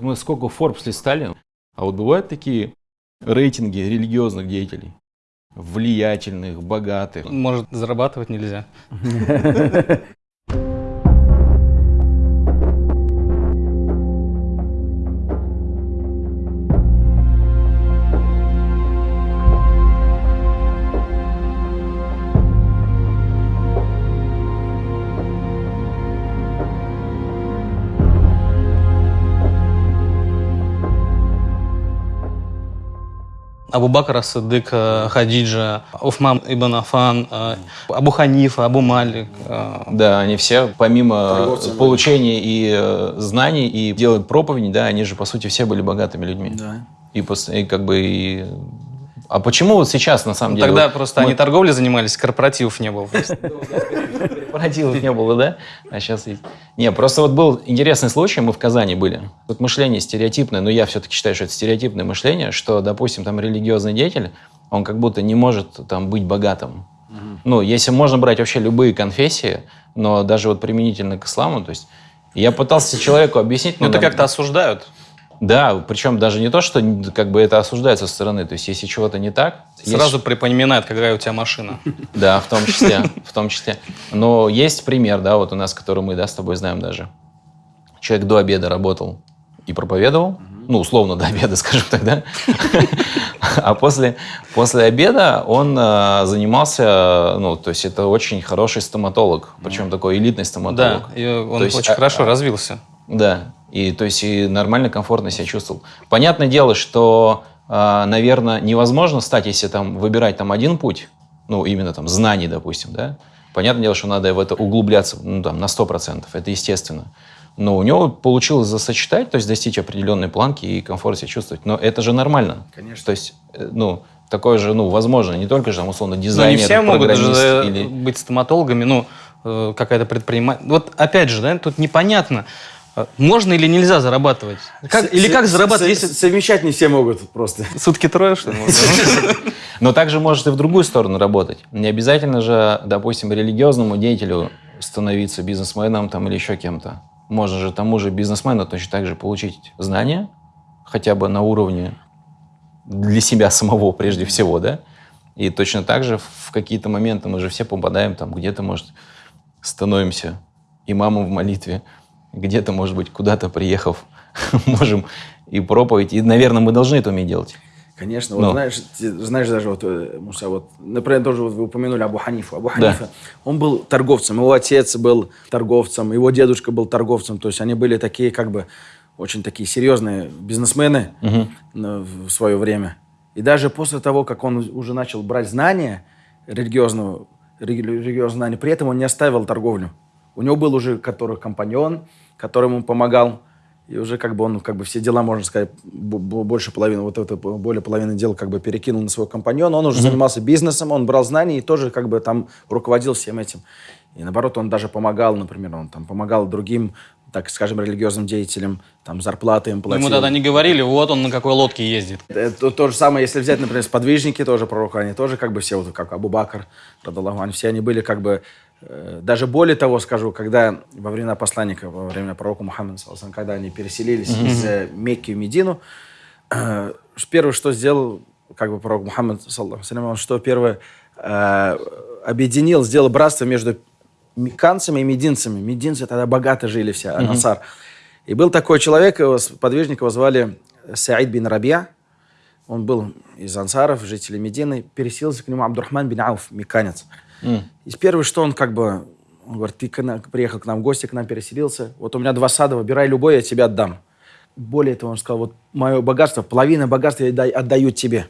Мы сколько Forbes листали, а вот бывают такие рейтинги религиозных деятелей? Влиятельных, богатых. Может, зарабатывать нельзя. Абу Бакр Садык, э, Хадиджа, Уфман Ибн Афан, э, Абу Ханифа, Абу Малик. э, Да, они все, помимо получения и знаний, и делать проповеди, да, они же, по сути, все были богатыми людьми. Да. И, и как бы... и- А почему вот сейчас, на самом Ну, деле... Тогда вот просто мы- они торговлей занимались, корпоративов не было. Корпоративов не было, да? А сейчас есть. Не, просто вот был интересный случай, мы в Казани были. Вот мышление стереотипное, но я все-таки считаю, что это стереотипное мышление, что, допустим, там религиозный деятель, он как будто не может там быть богатым. Ну, если можно брать вообще любые конфессии, но даже вот применительно к исламу, то есть я пытался человеку объяснить... Ну, это нам- как-то осуждают. Да, причем даже не то, что как бы это осуждается со стороны, то есть если чего-то не так... есть- Сразу припоминает, какая у тебя машина. да, в том числе, в том числе. Но есть пример, да, вот у нас, который мы, да, с тобой знаем даже. Человек до обеда работал и проповедовал, ну, условно, до обеда, скажем так, да? А после, после обеда он э, занимался, ну, то есть это очень хороший стоматолог, причем такой элитный Да, стоматолог. и он То есть, очень а- хорошо развился. Да, и то есть и нормально, комфортно себя чувствовал. Понятное дело, что, наверное, невозможно стать, если там выбирать там один путь, ну, именно там знаний, допустим, да, понятное дело, что надо в это углубляться, ну, там, на 100%, это естественно. Но у него получилось засочетать, то есть достичь определенной планки и комфорт себя чувствовать. Но это же нормально. Конечно. То есть, э, ну, такое же, ну, возможно, не только же, там, условно, Но дизайнер, не все могут программист же или... быть стоматологами, ну, э, какая-то предприниматель. Вот опять же, да, тут непонятно, э, можно или нельзя зарабатывать. Как- или С- как с- зарабатывать, с- если Совмещать не все могут просто. сутки трое, что ли? Но также может и в другую сторону работать. Не обязательно же, допустим, религиозному деятелю становиться бизнесменом там, или еще кем-то. Можно же тому же бизнесмену точно так же получить знания, хотя бы на уровне для себя самого прежде всего, да? И точно так же в какие-то моменты мы же все попадаем там, где-то, может, становимся имамом в молитве, где-то, может быть, куда-то приехав, можем и проповедь. И, наверное, мы должны это уметь делать. Конечно, вот знаешь, знаешь даже вот, э, Муса, вот, например, тоже вот вы упомянули Абу Ханифу. Абу Да. Ханифа, он был торговцем, его отец был торговцем, его дедушка был торговцем, то есть они были такие как бы очень такие серьезные бизнесмены на- в свое время. И даже после того, как он уже начал брать знания религиозного, рели- религиозные знания, при этом он не оставил торговлю. У него был уже который компаньон, который ему помогал, и уже как бы он как бы все дела, можно сказать, больше половины, вот это более половины дел как бы перекинул на своего компаньона. Он уже занимался бизнесом, он брал знания и тоже как бы там руководил всем этим. И наоборот, он даже помогал, например, он там помогал другим, так скажем, религиозным деятелям, там зарплаты им платил. Ему тогда не говорили, вот он на какой лодке ездит. Это то же самое, если взять, например, сподвижники тоже пророка, они тоже как бы все, вот как Абу Бакр, радаллаху все они были как бы, даже более того скажу, когда во времена посланника, во время пророка Мухаммада, когда они переселились из э, Мекки в Медину, э, первое, что сделал как бы пророк Мухаммад, он что первое, э, объединил, сделал братство между мекканцами и мединцами. Мединцы тогда богато жили все, Ансар. И был такой человек, его, подвижника его звали Саид бин Рабия. Он был из ансаров, жителей Медины. Переселился к нему Абдурахман бин Ауф, мекканец. И первое, что он как бы... Он говорит, ты к нам- приехал к нам в гости, к нам переселился. Вот у меня два сада, выбирай любой, я тебе отдам. Более того, он сказал, вот мое богатство, половина богатства я отда- отдаю тебе.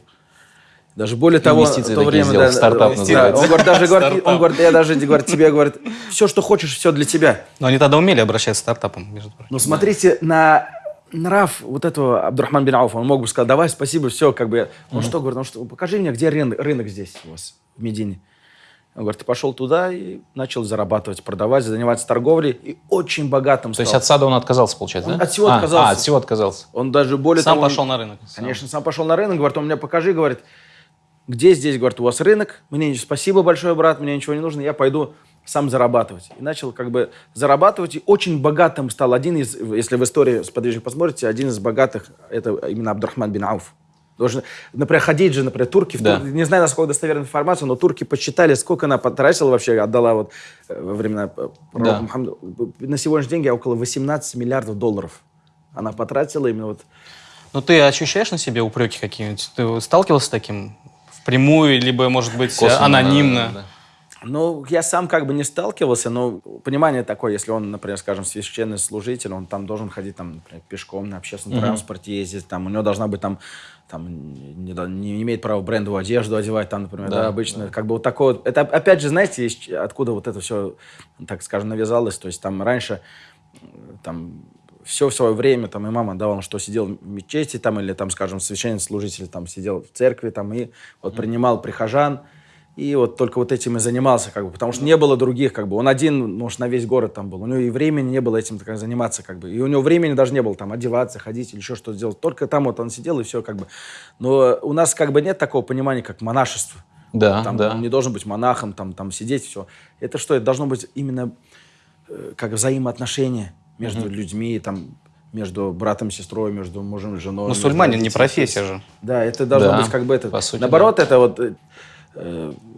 Даже более того, в то время... сделал, стартап да. Он говорит, даже говорит, Стартап. он говорит, я даже говорит, тебе говорит, все, что хочешь, все для тебя. Но они тогда умели обращаться с стартапом, между прочим. Но смотрите на нрав вот этого Абдурахман бин Ауфа. Он мог бы сказать, давай, спасибо, все, как бы. Он что говорит? Он что, покажи мне, где рынок, рынок здесь у вас, в Медине. Он говорит, ты пошел туда и начал зарабатывать, продавать, заниматься торговлей. И очень богатым То стал. есть от сада он отказался, получается, Он да? от всего А, отказался. А, от всего отказался. Он даже более Сам того... он- пошел на рынок. Конечно, сам пошел на рынок, говорит, он мне покажи, говорит, где здесь, говорит, у вас рынок, мне спасибо большое, брат, мне ничего не нужно, я пойду сам зарабатывать. И начал как бы зарабатывать, и очень богатым стал. Один из, если в истории сподвижник посмотрите, один из богатых, это именно Абдурахман бин Ауф. Должен, например, ходить же, например, турки, в Да. Не знаю, насколько достоверная информация, но турки посчитали, сколько она потратила вообще, отдала вот э, во времена э, Да. Мухаммада. На сегодняшний день около 18 миллиардов долларов. Она потратила именно вот Ну, ты ощущаешь на себе упреки какие-нибудь? Ты сталкивался с таким впрямую, либо, может быть, Косвенно, анонимно? да, да. Ну, я сам как бы не сталкивался, но понимание такое, если он, например, скажем, священный служитель, он там должен ходить там, например, пешком на общественном транспорте ездить, там у него должна быть там, там не, не имеет права брендовую одежду одевать, там, например, да, Да, обычно, как бы вот такое. вот. Это опять же, знаете, откуда вот это все, так скажем, навязалось, то есть там раньше там все в свое время там имам отдавал, что сидел в мечети там или там, скажем, священный служитель там сидел в церкви там и вот принимал прихожан, и вот только вот этим и занимался, как бы, потому что не было других, как бы. Он один, может, на весь город там был. У него и времени не было этим так, заниматься, как бы. И у него времени даже не было там одеваться, ходить или еще что-то делать. Только там вот он сидел и все, как бы. Но у нас как бы нет такого понимания, как монашество. Да, Там да. он не должен быть монахом, там, там сидеть, все. Это что? Это должно быть именно э, как взаимоотношения между людьми, там, между братом сестрой, между мужем и женой. между Мусульманин не профессия же. Да, это должно Да, быть как бы это. по сути, Наоборот, это вот, э,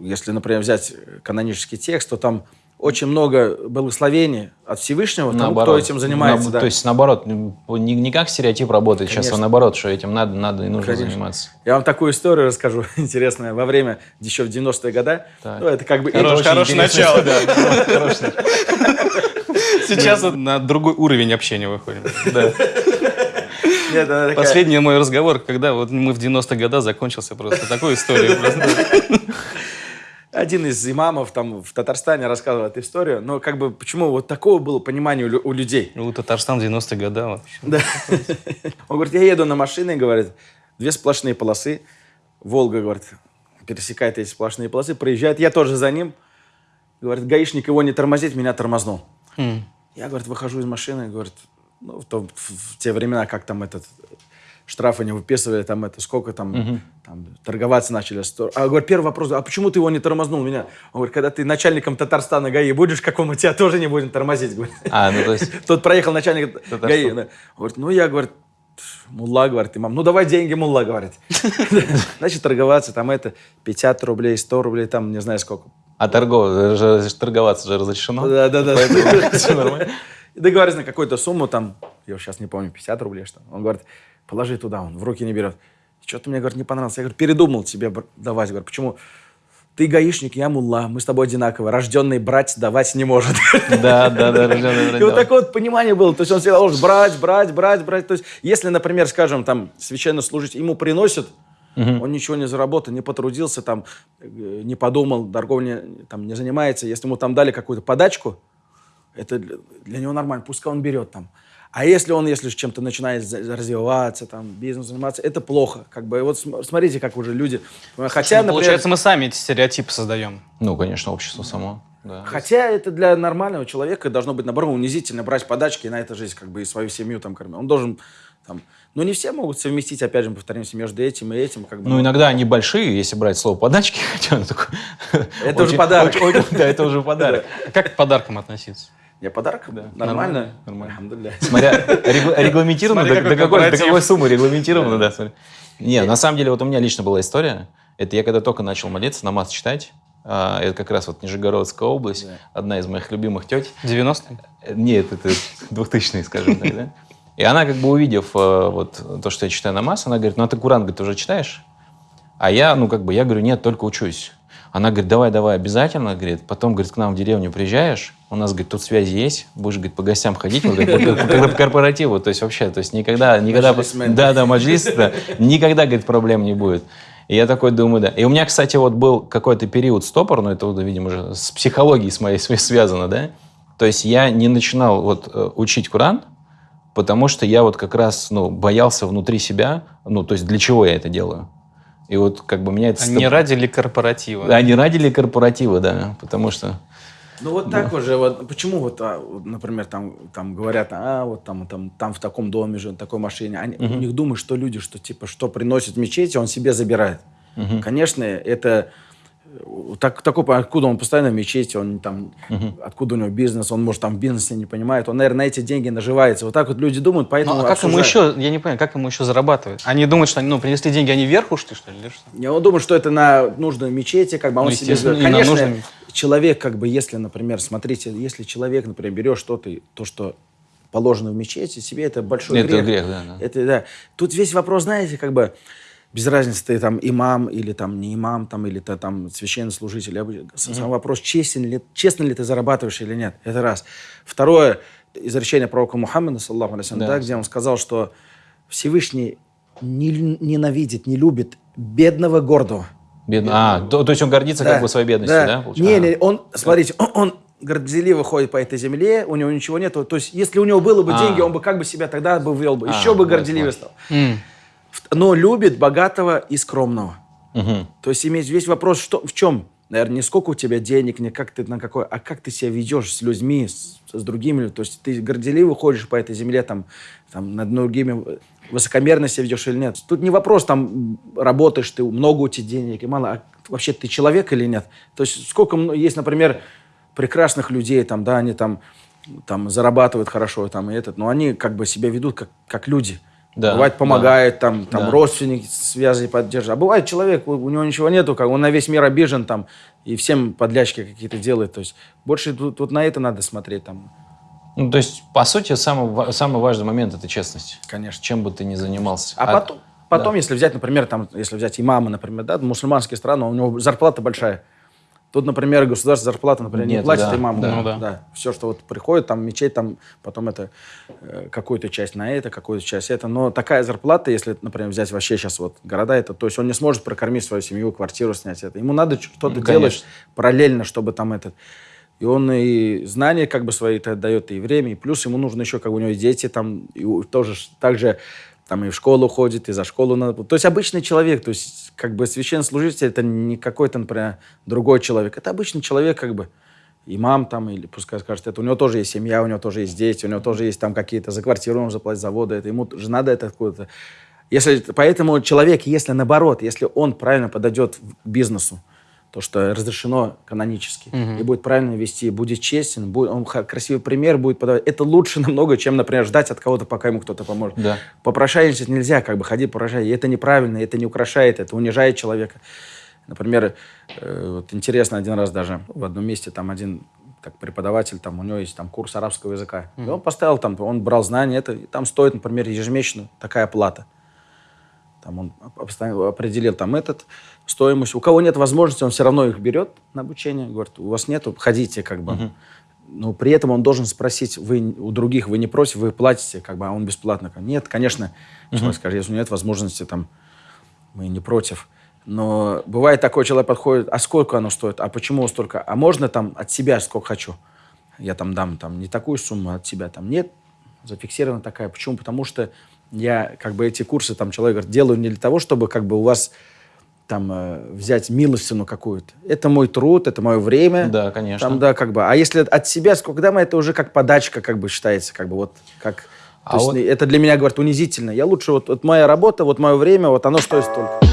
если, например, взять канонический текст, то там очень много благословений от Всевышнего тому, кто этим занимается. На- да. То есть, наоборот, не, не как стереотип работает сейчас, а Конечно. наоборот, что этим надо, надо и нужно Конечно. заниматься. Я вам такую историю расскажу, интересную. Во время, еще в 90-е годы, Так. ну, это как бы... Хорош- хорошее начало. Сейчас вот на другой уровень общения выходим. Нет, такая- Последний мой разговор, когда вот мы в 90-х годах закончился просто такой историей. Один из имамов там в Татарстане рассказывал эту историю, но как бы почему вот такого было понимание у, у людей. Ну, Татарстан в 90-е годы вообще. Да. Он говорит, я еду на машине, говорит, две сплошные полосы. Волга, говорит, пересекает эти сплошные полосы, проезжает. Я тоже за ним. Говорит, гаишник его не тормозит, меня тормознул. М. Я, говорит, выхожу из машины, говорит, ну, в, то- в- в те времена, как там этот штрафы не выписывали, там это, сколько там, там торговаться начали. А, говорит, первый вопрос, а почему ты его не тормознул меня? Он говорит, когда ты начальником Татарстана ГАИ будешь, какому мы тебя тоже не будем тормозить, говорит. А, ну то есть, Тут проехал начальник Это ГАИ. да. Говорит, ну я, говорит, мулла, говорит, имам, ну давай деньги, мулла, говорит. Значит, торговаться, там это, 50 рублей, 100 рублей, там не знаю сколько. а торгов, же- же торговаться же разрешено. Да, да, да. Всё нормально. И договорились на какую-то сумму, там, я сейчас не помню, 50 рублей, что. Он говорит, положи туда, он в руки не берет. Что-то мне, говорит, не понравилось. Я говорю, передумал тебе давать. Говорю, почему? Ты гаишник, я мулла, мы с тобой одинаковые. Рожденный брать давать не может. Да, да, да, рождённый брать И вот такое вот понимание было. То есть он всегда должен брать, брать, брать, брать. То есть если, например, скажем, там, священнослужитель, ему приносят, он ничего не заработал, не потрудился, там, э, не подумал, торговлей там, не занимается. Если ему там дали какую-то подачку, это для, для него нормально, пускай он берет там. А если он, если чем-то начинает развиваться, там, бизнес заниматься, это плохо. Как бы, вот см- смотрите, как уже люди... Хотя, Ну, например, Получается, мы сами эти стереотипы создаем. Ну, конечно, общество само. да. Хотя это для нормального человека должно быть, наоборот, унизительно брать подачки и на это жизнь, как бы и свою семью там кормить. Он должен там... Но не все могут совместить, опять же, мы повторимся, между этим и этим. Как бы, Ну, иногда они большие, если брать слово подачки, хотя оно такое... Это уже подарок. Да, это уже подарок. Как к подаркам относиться? Я подарок? Да. Нормально? Нормально. Альхамдулилля. Смотря регла- регламентировано, Смотри, до, какой до какой, до корпоратив. какой суммы регламентировано, да. смотри. Не, на самом деле, вот у меня лично была история. Это я когда только начал молиться, намаз читать. а, Это как раз вот Нижегородская область, Да. одна из моих любимых теть. 90-е? Э, Нет, это 2000 скажем так, да? И она, как бы увидев э, вот то, что я читаю намаз, она говорит, ну а ты Куран, говорит, уже читаешь? А я, ну как бы, я говорю, нет, только учусь. Она говорит, давай, давай, обязательно, говорит, потом, говорит, к нам в деревню приезжаешь, у нас, говорит, тут связи есть, будешь, говорит, по гостям ходить, вот, говорит, по- когда по корпоративу, то есть вообще, то есть никогда, никогда, да, да, маджлис, да, никогда, говорит, проблем не будет. И я такой думаю, да. И у меня, кстати, вот был какой-то период стопор, но это, вот, видимо, уже с психологией с моей св- связано, да. То есть я не начинал вот э, учить Куран, потому что я вот как раз, ну, боялся внутри себя, ну, то есть для чего я это делаю. И вот как бы меня это... А стоп- не ради ли корпоратива? А не ради ли корпоратива, да, потому что... Ну вот так вот почему вот, а, вот, например, там, там говорят, а вот там, там, там в таком доме же, на такой машине, они, у них думают, что люди, что типа, что приносят в мечети, он себе забирает. Конечно, это, э, так, такой, откуда он постоянно в мечети, он там, откуда у него бизнес, он, может, там в бизнесе не понимает, он, наверное, на эти деньги наживается. Вот так вот люди думают, поэтому Ну, а как ему обсуждают. еще, я не понимаю, как ему еще зарабатывать? Они думают, что они, ну, принесли деньги, они вверх ушли, что ли, или что? Не, Он думает, что это на нужную мечети, как бы а он Ну, себе... Конечно, нужную. Человек, как бы, если, например, смотрите, если человек, например, берет что-то, то, что положено в мечети, себе это большой Это грех. грех, да, да. Это, да. Тут весь вопрос, знаете, как бы, без разницы, ты там имам или там не имам, там, или ты там священнослужитель. Бы- Сам вопрос, честен ли, честно ли ты зарабатываешь или нет. Это раз. Второе, изречение пророка Мухаммада, саллаху алейхи Да. да, где он сказал, что Всевышний не- ненавидит, не любит бедного гордого. Бедно. А, то, то есть он гордится как бы своей бедностью, да? получается? Не, А. не, он, смотрите, он, он горделиво ходит по этой земле, у него ничего нету. То есть, если у него было бы А. деньги, он бы как бы себя тогда бы вел бы, А, еще бы горделивее стал. Но любит богатого и скромного. Мгм. То есть иметь весь вопрос что, в чем? Наверное, не сколько у тебя денег, не как ты на какой, а как ты себя ведешь с людьми, с, с другими. людьми. То есть ты горделиво ходишь по этой земле, там, там над другими высокомерно себя ведешь или нет. Тут не вопрос, там, работаешь ты, много у тебя денег и мало, а вообще ты человек или нет. То есть сколько есть, например, прекрасных людей, там, да, они там, там зарабатывают хорошо, там, и этот, но они как бы себя ведут как, как люди. Да, Бывает, да. помогают, там, там Да. родственники связи поддерживают. А бывает человек, у, у него ничего нету, как он на весь мир обижен, там, и всем подлячки какие-то делает. То есть больше тут, тут на это надо смотреть, там, Ну, то есть, по сути, самый, самый важный момент – это честность. конечно. Чем бы ты ни занимался. А, потом, потом если взять, например, там, если взять имама, например, да, мусульманские страны, у него зарплата большая. Тут, например, государство зарплата, например, не Нет, платит да, имаму. да. Ну да. Все, что вот приходит, там мечеть, там потом это э, какую-то часть на это, какую-то часть это. Но такая зарплата, если, например, взять вообще сейчас вот города, это, то есть он не сможет прокормить свою семью, квартиру снять. Это. Ему надо что-то Ну, делать параллельно, чтобы там этот... И он и знания как бы свои -то дает, и время, и плюс ему нужно еще, как бы у него дети там, и тоже ж- также там и в школу ходит, и за школу надо... То есть обычный человек, то есть как бы священнослужитель это не какой-то, например, другой человек. Это обычный человек как бы. Имам там, или пускай скажет, это у него тоже есть семья, у него тоже есть дети, у него тоже есть там какие-то за квартиру он заплатить, за воду, это ему же надо это какое-то... Если, поэтому человек, если наоборот, если он правильно подойдет к бизнесу, то, что разрешено канонически, и будет правильно вести, будет честен, будет, он красивый пример будет подавать, это лучше намного, чем, например, ждать от кого-то, пока ему кто-то поможет. Да. Попрошайничать нельзя, как бы ходить попрошайничать. И это неправильно, это не украшает, это унижает человека. Например, э, вот интересно один раз даже в одном месте там один так, преподаватель, там у него есть там курс арабского языка. И он поставил там, он брал знания, это, и там стоит, например, ежемесячно такая плата. Там он определил там этот стоимость. У кого нет возможности, он все равно их берет на обучение. Говорит, у вас нету, ходите как бы. Но при этом он должен спросить, вы у других вы не просите, вы платите, как бы, а он бесплатно. Нет, конечно, человек скажет, если нет возможности, там, мы не против. Но бывает такой человек подходит, а сколько оно стоит, а почему столько, а можно там от себя сколько хочу, я там дам там не такую сумму, а от себя там нет, зафиксирована такая. Почему? Потому что я как бы эти курсы там человек говорит, делаю не для того, чтобы как бы у вас там э, взять милостину какую-то. Это мой труд, это мое время. Да, конечно. Там, да, как бы. А если от себя, сколько дам, это уже как подачка, как бы считается, как бы вот как. А то есть вот- это для меня, говорит, унизительно. Я лучше вот, вот моя работа, вот мое время, вот оно стоит столько.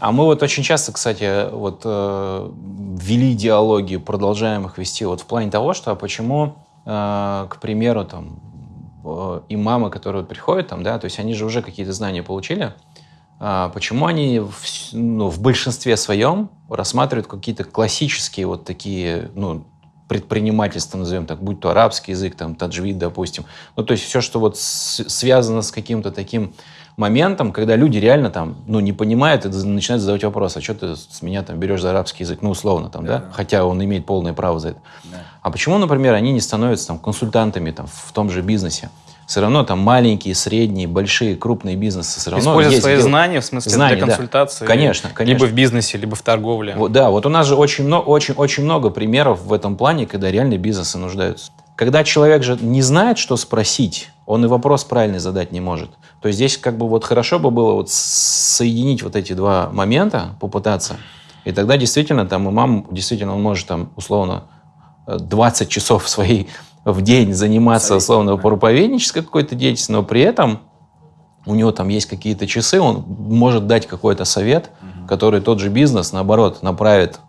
А мы вот очень часто, кстати, вот э, вели диалоги, продолжаем их вести вот в плане того, что а почему, э, к примеру, там э, имамы, которые приходят там, да, то есть они же уже какие-то знания получили, а почему они в, ну, в большинстве своем рассматривают какие-то классические вот такие, ну, предпринимательство, назовем так, будь то арабский язык, там, таджвид, допустим. Ну, то есть все, что вот с- связано с каким-то таким моментом, когда люди реально там, ну, не понимают и начинают задавать вопрос, а что ты с меня там берешь за арабский язык, ну, условно там, да, хотя он имеет полное право за это. А почему, например, они не становятся там консультантами там в том же бизнесе? Все равно там маленькие, средние, большие, крупные бизнесы все равно Используя есть свои дел- знания, в смысле, Знания, для да. консультации. Конечно, конечно. Либо в бизнесе, либо в торговле. Вот, да, вот у нас же очень, много, очень, очень много примеров в этом плане, когда реальные бизнесы нуждаются. Когда человек же не знает, что спросить, он и вопрос правильный задать не может. То есть здесь как бы вот хорошо бы было вот соединить вот эти два момента, попытаться. И тогда действительно там имам, действительно он может там условно э, 20 часов своей в день заниматься, условно, проповеднической какой-то деятельностью, но при этом у него там есть какие-то часы, он может дать какой-то совет, который тот же бизнес, наоборот, направит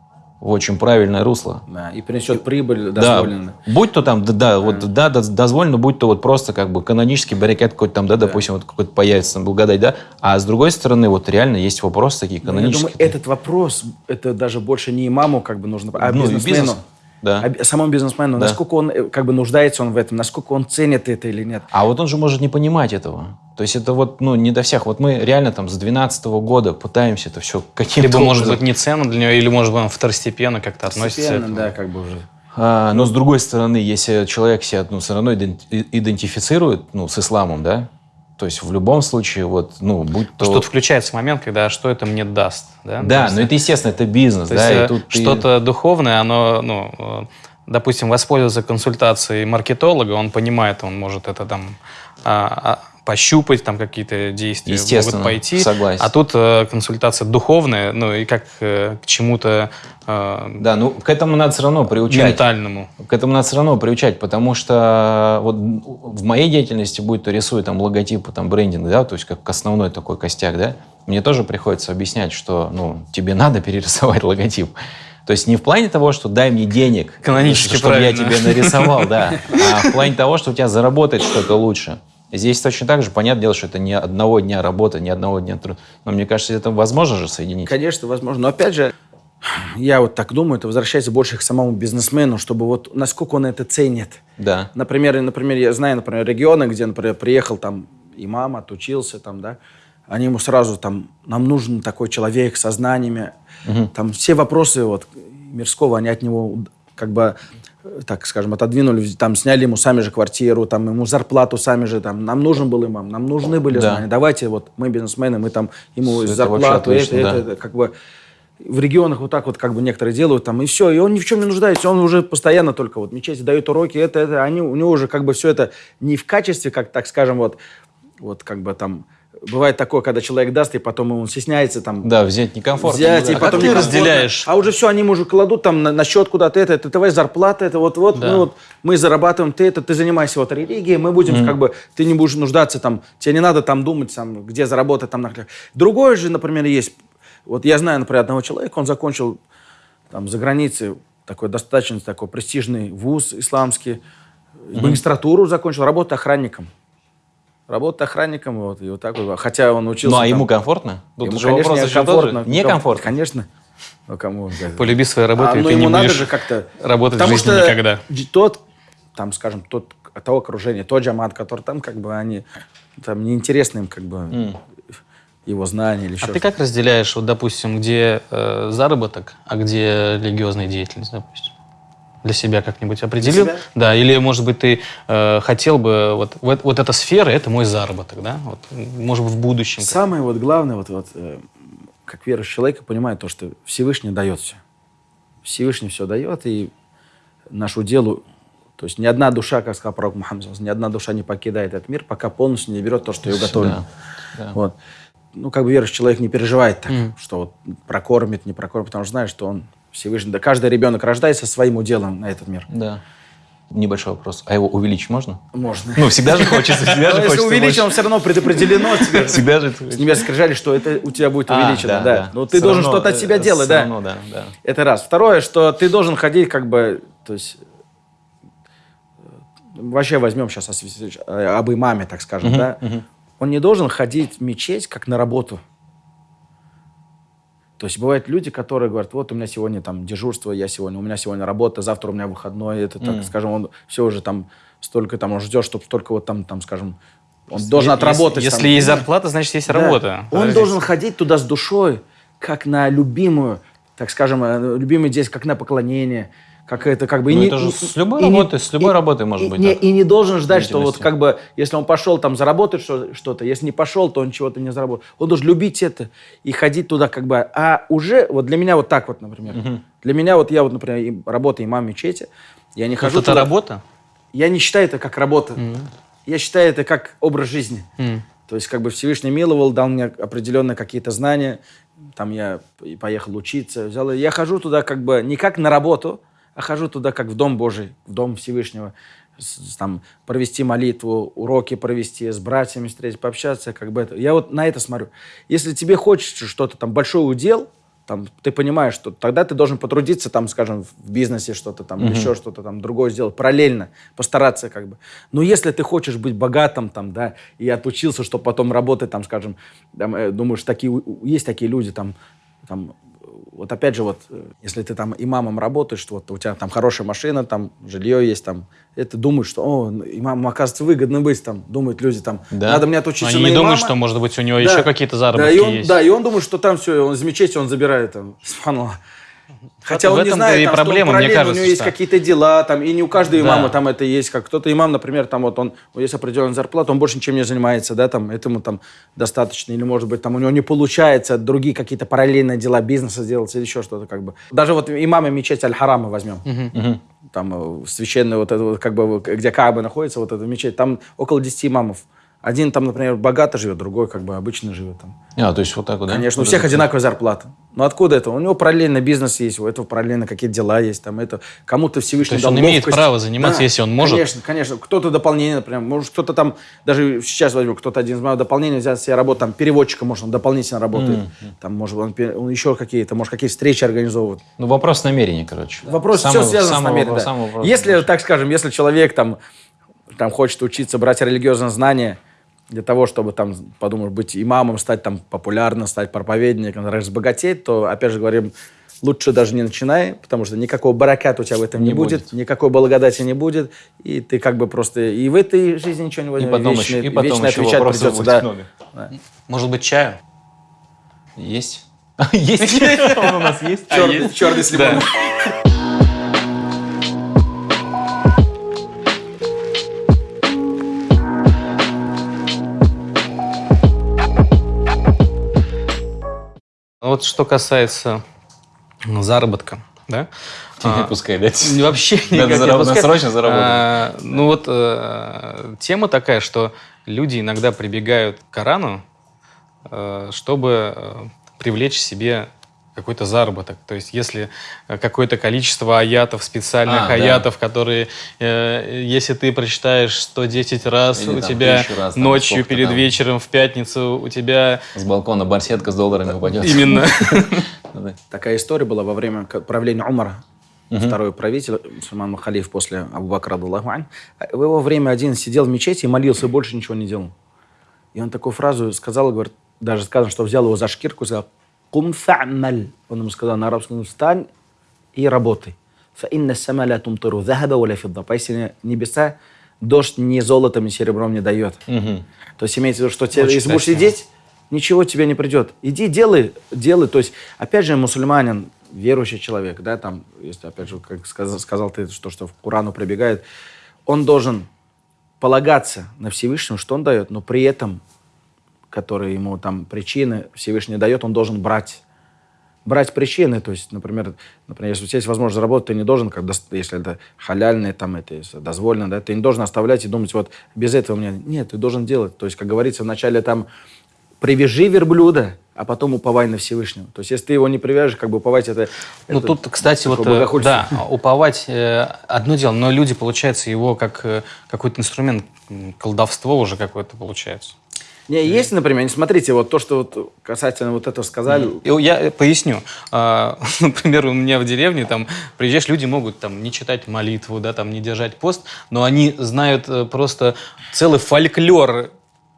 в очень правильное русло. Да, и принесет прибыль Да, дозволенную. будь то там, да, да, вот, да, доз- дозволено, будь то вот просто как бы канонический баррикад какой-то там, да, допустим, вот какой-то появится, там, благодать, да, а с другой стороны, вот реально есть вопросы такие Ну, Я канонические. думаю, этот вопрос, это даже больше не имаму как бы нужно, а Ну, бизнесмену. бизнесу, да. А би- самому бизнесмену, Да. насколько он э, как бы нуждается он в этом, насколько он ценит это или нет. А вот он же может не понимать этого. То есть это вот, ну, не до всех. Вот мы реально там с 12 года пытаемся это все каким-то Либо, может быть, не ценно для него, или, может быть, он второстепенно как-то относится. К этому. да, как бы уже. А, но с другой стороны, если человек себя ну, все равно идентифицирует ну, с исламом, да, то есть в любом случае, вот, ну, будь то... Потому что тут включается момент, когда что это мне даст. Да, Да, есть, но это естественно, это бизнес, То да, есть, и э, тут ты- что-то духовное, оно, ну, э, допустим, воспользоваться консультацией маркетолога, он понимает, он может это там а, а, пощупать, там какие-то действия могут пойти. согласен. А тут э, консультация духовная, ну и как э, к чему-то э, Да, ну, к этому надо все равно приучать. ментальному. К этому надо все равно приучать, потому что вот в моей деятельности, будь то рисую там логотипы, там брендинг, да, то есть как основной такой костяк, да, мне тоже приходится объяснять, что, ну, тебе надо перерисовать логотип. То есть не в плане того, что дай мне денег, Канонически чтобы я правильно. тебе нарисовал, да, а в плане того, что у тебя заработает что-то лучше. Здесь точно так же, понятное дело, что это не одного дня работы, не одного дня труда. Но мне кажется, это возможно же соединить. Конечно, возможно. Но опять же, я вот так думаю, это возвращается больше к самому бизнесмену, чтобы вот насколько он это ценит. Да. Например, например, я знаю, например, регионы, где, например, приехал там имам, отучился там, да, они ему сразу там, нам нужен такой человек со знаниями. Там все вопросы вот мирского, они от него как бы так скажем, отодвинули, там сняли ему сами же квартиру, там ему зарплату сами же, там, нам нужен был имам, нам нужны были Да. знания. Давайте вот мы бизнесмены, мы там ему это зарплату, это, отлично, это, да. это, как бы в регионах вот так вот как бы некоторые делают там, и все, и он ни в чем не нуждается, он уже постоянно только вот мечети дает уроки, это, это, они, у него уже как бы все это не в качестве, как, так скажем, вот, вот как бы там, бывает такое, когда человек даст, и потом он стесняется там, Да, взять некомфортно. взять, да. и потом ты некомфортно. разделяешь? А уже все, они уже кладут там на, на счет куда-то это, это твоя зарплата, это вот, вот, Да. мы вот, мы зарабатываем, ты это, ты занимайся вот религией, мы будем как бы, ты не будешь нуждаться там, тебе не надо там думать, там, где заработать там. на- Другое же, например, есть, вот я знаю, например, одного человека, он закончил там за границей такой достаточно такой престижный вуз исламский, магистратуру закончил, работает охранником. Работает охранником, вот, и вот так вот. Хотя он учился... Ну, а там- ему комфортно? Тут Ему, же конечно, вопрос еще некомфортно. Конечно. Ну, кому? Полюби свою работу, А, и ну, ты ему не надо будешь же как-то... работать Потому в жизни что никогда. тот, там, скажем, тот, того окружения, тот джамат, который там, как бы, они... Там неинтересны им, как бы, его знания или еще А ты как разделяешь, вот, допустим, где э, заработок, а где религиозная деятельность, допустим? Для себя как-нибудь определил? себя? Да, или, может быть, ты э, хотел бы, вот, вот, вот эта сфера, это мой заработок, да? Вот, может быть, в будущем. Самое вот главное, вот, вот, э, как верующий человек, понимает то, что Всевышний дает все. Всевышний все дает, и нашу делу, то есть ни одна душа, как сказал пророк Мухаммад, ни одна душа не покидает этот мир, пока полностью не берет то, что ее готовлено. Да, да. Вот. Ну, как бы верующий человек не переживает так, что вот прокормит, не прокормит, потому что знает, что он Всевышний. Да каждый ребенок рождается своим уделом на этот мир. Да. Небольшой вопрос. А его увеличить можно? Можно. Ну, всегда же хочется, всегда Но же если хочется увеличим, больше. все равно предопределено. Всегда же... С небес скрижали, что это у тебя будет А, увеличено, да. Но ты Всё должен что-то от себя э, делать, всё да. Это раз. Второе, что ты должен ходить как бы, то есть, э, вообще возьмем сейчас об имаме, так скажем, да. Он не должен ходить в мечеть как на работу. То есть бывают люди, которые говорят, вот у меня сегодня там дежурство, я сегодня, у меня сегодня работа, завтра у меня выходной, это так, скажем, он все уже там столько там, он ждет, чтобы столько вот там, там, скажем, он должен Если- отработать. Если, там, есть да. зарплата, значит, есть Да. работа. Он Подождите. должен ходить туда с душой, как на любимую, так скажем, э, любимый здесь, как на поклонение, как это как бы... и Ну, не- это же и- с любой и не- работой, с любой и- работой может и быть Не, так. и не должен ждать, что вот как бы, если он пошел там заработать что- что-то, если не пошел, то он чего-то не заработал. Он должен любить это и ходить туда как бы... А уже, вот для меня вот так вот, например. Для меня вот я вот, например, и- работаю имам мечети, я не хожу это туда- работа? Я не считаю это как работа. Я считаю это как образ жизни. М. То есть как бы Всевышний миловал, дал мне определенные какие-то знания. Там я и поехал учиться. Взял, и я хожу туда как бы не как на работу, а хожу туда как в Дом Божий, в Дом Всевышнего. с- там, провести молитву, уроки провести, с братьями встретить, пообщаться, как бы это. Я вот на это смотрю. Если тебе хочется что-то там, большой удел, там, ты понимаешь, что тогда ты должен потрудиться, там, скажем, в бизнесе что-то там, или еще что-то там другое сделать, параллельно, постараться как бы. Но если ты хочешь быть богатым там, да, и отучился, чтобы потом работать там, скажем, там, э, думаешь, такие, есть такие люди там, там, вот опять же, вот, э, если ты там имамом работаешь, вот у тебя там хорошая машина, там жилье есть, там, это думаешь, что, о, имамом, оказывается, выгодно быть, там, думают люди, там, Да. надо мне отучиться Они на не думают, имама». что, может быть, у него Да. еще какие-то заработки да, и он, есть. Да, и он думает, что там все, он из мечети он забирает там. Субханаллах. Хотя в он не этом-то знает, и там, что он проблема, мне параллельно, кажется, у него есть что- какие-то дела, там, и не у каждого Да. имама там это есть. Как кто-то имам, например, там вот он, у него есть определенная зарплата, он больше ничем не занимается, да, там, этому там достаточно, или, может быть, там у него не получается другие какие-то параллельные дела бизнеса делать или еще что-то, как бы. Даже вот имамы мечети Аль-Харама возьмем. Там э, священный вот это вот, как бы, где Кааба находится, вот эта мечеть, там около 10 имамов. Один там, например, богато живет, другой как бы обычно живет там. А, то есть вот так вот, да? Конечно, у всех одинаковая зарплата. Но откуда это? У него параллельно бизнес есть, у этого параллельно какие-то дела есть. Там это кому-то Всевышний То есть он имеет право заниматься, если он может? Конечно, конечно. Кто-то дополнение, например, может кто-то там, даже сейчас возьму, кто-то один из моих дополнений взять себе работу, там переводчиком, может, он дополнительно работает. Там, может, он, он еще какие-то, может, какие встречи организовывает. Ну, вопрос намерения, короче. Вопрос Самый- все связано с самый намерением. да. вопрос. Если, так скажем, если человек там, там хочет учиться, брать религиозные знания для того, чтобы там, подумаешь, быть имамом, стать там популярным, стать проповедником, разбогатеть, то, опять же говорим, лучше даже не начинай, потому что никакого бараката у тебя в этом не, Не будет, будет. никакой благодати не будет, и ты как бы просто и в этой жизни ничего не И возьмешь, потом, вечно, еще, и потом вечно еще отвечать придется. Да. много. Может быть, чаю? Есть? Есть? Он у нас есть? Черный, черный с лимоном. Вот что касается заработка, да? А, Пускай, да? Вообще Надо никак не зараб- срочно заработать. А, ну вот э, тема такая, что люди иногда прибегают к Корану, э, чтобы э, привлечь себе какой-то заработок. То есть если э, какое-то количество аятов, специальных А, да. аятов, которые, э, если ты прочитаешь 110 раз, Или у там тебя раз, там, ночью перед там. вечером в пятницу у тебя С балкона барсетка с долларами упадет. именно... Да. Такая история была во время правления Умара, второй правитель, мусульман халиф после Абу Бакра, радаллаху ань. В его время один сидел в мечети и молился, и больше ничего не делал. И он такую фразу сказал, говорит, даже сказано, что взял его за шкирку и сказал, «Кум фа'маль». Он ему сказал на арабском, встань и работай. «Фаинна сама ла тумтиру захаба ва ла фидда». Поистине небеса дождь ни золотом, ни серебром не дает. Мгм. То есть имеется в виду, что тебе, Очень если будешь сидеть, ничего тебе не придет. Иди, делай, делай. То есть, опять же, мусульманин, верующий человек, да, там, если, опять же, как сказал, сказал ты, что, что в Корану прибегает, он должен полагаться на Всевышнего, что он дает, но при этом, которые ему там причины Всевышний дает, он должен брать брать причины, то есть, например, например, если у тебя есть возможность заработать, ты не должен, как, если это халяльное, там, это если дозволено, да, ты не должен оставлять и думать, вот, без этого у меня... Нет, ты должен делать. То есть, как говорится, вначале там привяжи верблюда, а потом уповай на Всевышнего. То есть, если ты его не привяжешь, как бы уповать это... Ну это тут, кстати, вот э, да, уповать э, одно дело, но люди, получается, его как э, какой-то инструмент, колдовство уже какое-то получается. Не, есть, например, не смотрите, вот то, что вот касательно вот этого сказали, Я э, поясню. А, Например, у меня в деревне там приезжаешь, люди могут там не читать молитву, да, там не держать пост, но они знают э, просто целый фольклор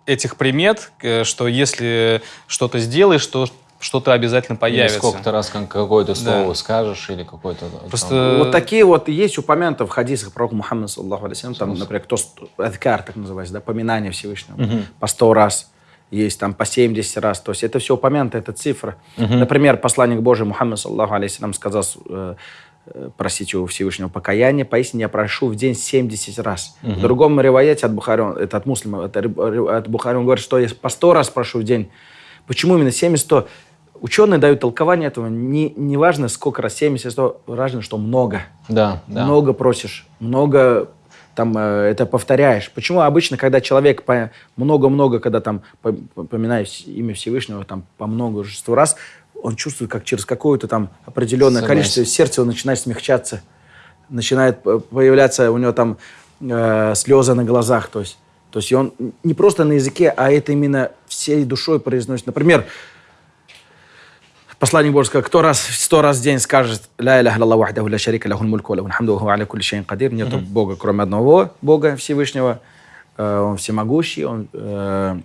этих примет, э, что если что-то сделаешь, то что-то обязательно Или появится. сколько-то раз как- какое-то слово Да. скажешь или какое-то... Просто там- Вот такие вот есть упомянуты в хадисах пророка Мухаммада, саллаху алейхи там, например, кто адкар, так называется, да, поминание Всевышнего, по 100 раз, есть там по 70 раз, то есть это все упомянуто, это цифра. Например, посланник Божий Мухаммад, саллаху алейхи сказал, э, просите у Всевышнего покаяния, поистине я прошу в день 70 раз. В другом риваяте от Бухари, это от муслима, это от Бухари, он говорит, что я по 100 раз прошу в день. Почему именно 70-100? Ученые дают толкование этого. Не, не важно, сколько раз, 70, 100, важно, что много. Да, да. Много просишь, много там э, это повторяешь. Почему обычно, когда человек много-много, когда там по- поминает вс- имя Всевышнего там по множеству раз, он чувствует, как через какое-то там определенное Согласен. количество сердце его начинает смягчаться, начинает появляться у него там э, слезы на глазах, то есть, то есть он не просто на языке, а это именно всей душой произносит. Например, Посланник Божий сказал, кто раз, сто раз в день скажет «Ля иляха илlallah вахдаху ля шарика лахул мульку лахул хамду ва аля кулли шайин кадир». Нету Бога, кроме одного Бога Всевышнего. Э, Он всемогущий, Он э,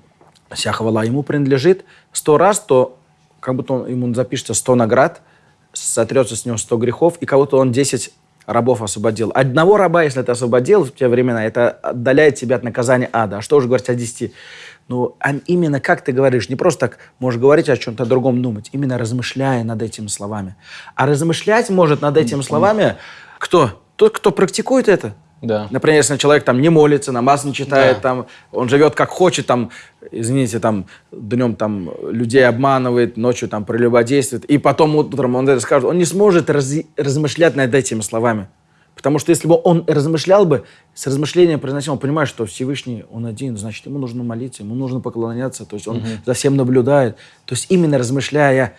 вся хвала Ему принадлежит. Сто раз, то как будто он, ему запишется сто наград, сотрется с него сто грехов, и кого-то он 10 рабов освободил. Одного раба, если ты освободил в те времена, это отдаляет тебя от наказания ада. А что уже говорить о 10? Ну, а именно как ты говоришь, не просто так можешь говорить о чем-то другом думать, именно размышляя над этими словами. А размышлять может над этими словами кто? Тот, кто практикует это. Да. Например, если человек там не молится, намаз не читает, Да. там, он живет как хочет, там, извините, там, днем там людей обманывает, ночью там прелюбодействует, и потом утром он это скажет, он не сможет раз- размышлять над этими словами. Потому что если бы он размышлял бы, с размышлением произносил, он понимает, что Всевышний, он один, значит, ему нужно молиться, ему нужно поклоняться, то есть он за всем наблюдает. То есть именно размышляя.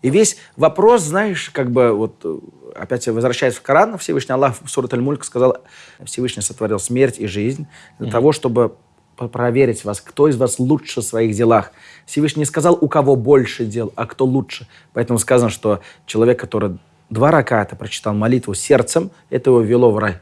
И весь вопрос, знаешь, как бы вот э, опять возвращаясь в Коран, Всевышний Аллах в Сурат Аль-Мульк сказал, Всевышний сотворил смерть и жизнь для того, чтобы проверить вас, кто из вас лучше в своих делах. Всевышний не сказал, у кого больше дел, а кто лучше. Поэтому сказано, что человек, который два раката прочитал молитву сердцем, это его вело в рай.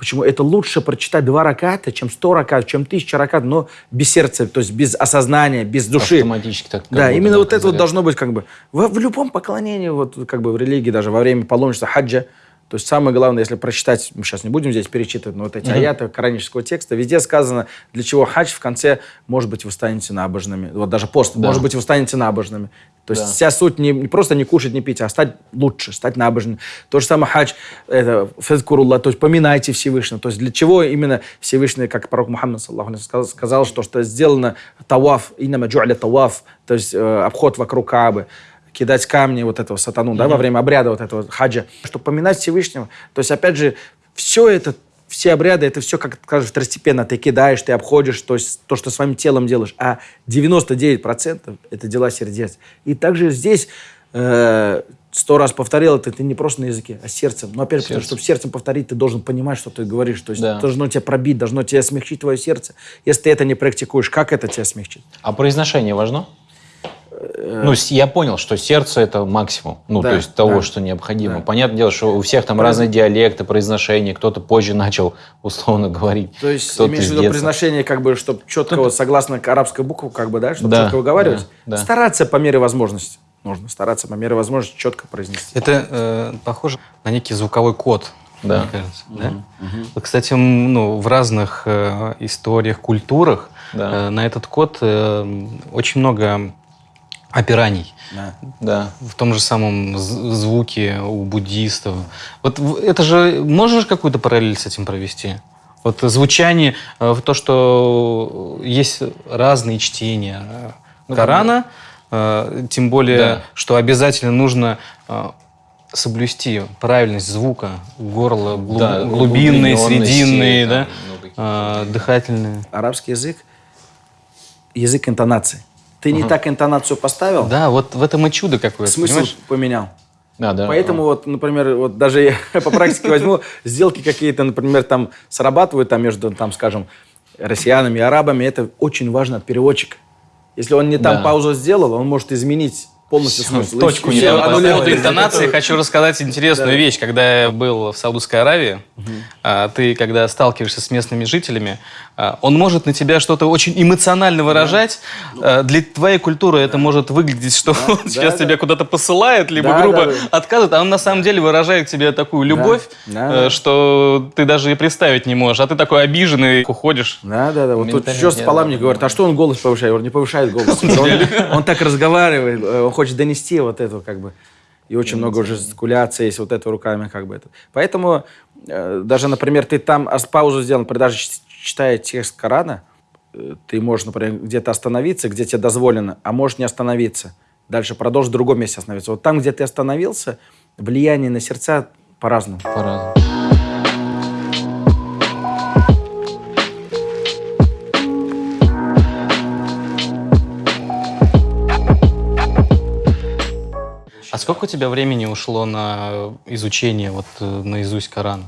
Почему? Это лучше прочитать два раката, чем сто ракат, чем тысяча ракат, но без сердца, то есть без осознания, без души. Автоматически так. Да, именно вот это вот должно быть как бы в, в любом поклонении, вот как бы в религии, даже во время паломничества хаджа. То есть самое главное, если прочитать, мы сейчас не будем здесь перечитывать, но вот эти аяты коранического текста, везде сказано, для чего хадж в конце, может быть, вы станете набожными. Вот даже пост, Да. может быть, вы станете набожными. То есть Да. вся суть не, не просто не кушать, не пить, а стать лучше, стать набожным. То же самое хадж, это фазкурулла, то есть поминайте Всевышнего. То есть для чего именно Всевышний, как пророк Мухаммад саллаху сказал, сказал, что, что сделано таваф, инама джу'ля таваф, то есть э, обход вокруг Каабы кидать камни вот этого сатану, да, во время обряда вот этого хаджа, чтобы поминать Всевышнего. То есть, опять же, все это, все обряды, это все, как скажешь, второстепенно. Ты кидаешь, ты обходишь, то есть то, что своим телом делаешь. А 99% это дела сердец. И также здесь э, сто раз повторил это, ты не просто на языке, а сердцем. Но опять же, Сердцем. чтобы сердцем повторить, ты должен понимать, что ты говоришь. То есть Да. должно тебя пробить, должно тебя смягчить твое сердце. Если ты это не практикуешь, как это тебя смягчит? А произношение важно? Ну, с- я понял, что сердце это максимум, ну, Да, то есть того, да. что необходимо. Да. Понятное дело, что у всех там разные диалекты, произношения, кто-то позже начал условно говорить. То есть, кто-то имеешь в виду произношение, как бы, чтобы четко, вот, согласно арабской букве, как бы, да, чтобы Да, четко выговаривать. да, да. Стараться по мере возможности. Нужно стараться по мере возможности четко произнести. Это э, похоже на некий звуковой код. Да. Мне кажется, да? Вот, Кстати, ну, в разных э, историях, культурах Да. э, на этот код э, очень много опираний. Да. Да. В том же самом звуке у буддистов. Вот это же можешь какую-то параллель с этим провести? Вот звучание, э, то, что есть разные чтения э, Ну, Корана, э, тем более, Да. что обязательно нужно э, соблюсти правильность звука, горло, глуб- Да, глубинные, срединные, да, э, дыхательные. Арабский язык – язык интонации. Ты не так интонацию поставил, Да, вот в этом и чудо какое-то, смысл понимаешь? поменял. Да, да. Поэтому вот, например, вот даже я по практике возьму, сделки какие-то, например, там срабатывают там между, там, скажем, россиянами и арабами, это очень важно, переводчик. Если он не там Да. паузу сделал, он может изменить полностью Всё, смысл. точку не там По поводу интонации хочу рассказать интересную вещь. Когда я был в Саудовской Аравии, а, ты, когда сталкиваешься с местными жителями, а, он может на тебя что-то очень эмоционально выражать. А, Для твоей культуры это может выглядеть, что он да, сейчас да. тебя куда-то посылает, либо Да, грубо да, да. отказывает, а он на самом деле выражает тебе такую любовь, да, э, да. что ты даже и представить не можешь. А ты такой обиженный, уходишь. Да, да, да. Вот тут что спала да, мне да, говорит, а что он голос повышает? Говорю, не повышает голос. Он, он так разговаривает, хочет донести вот эту как бы. И очень много уже жестикуляции есть вот это руками как бы это. Поэтому э, даже, например, ты там паузу сделал, например, даже читая текст Корана, э, ты можешь, например, где-то остановиться, где тебе дозволено, а можешь не остановиться. Дальше продолжить в другом месте остановиться. Вот там, где ты остановился, влияние на сердца по-разному. По-разному. Сколько у тебя времени ушло на изучение вот э, наизусть Корана?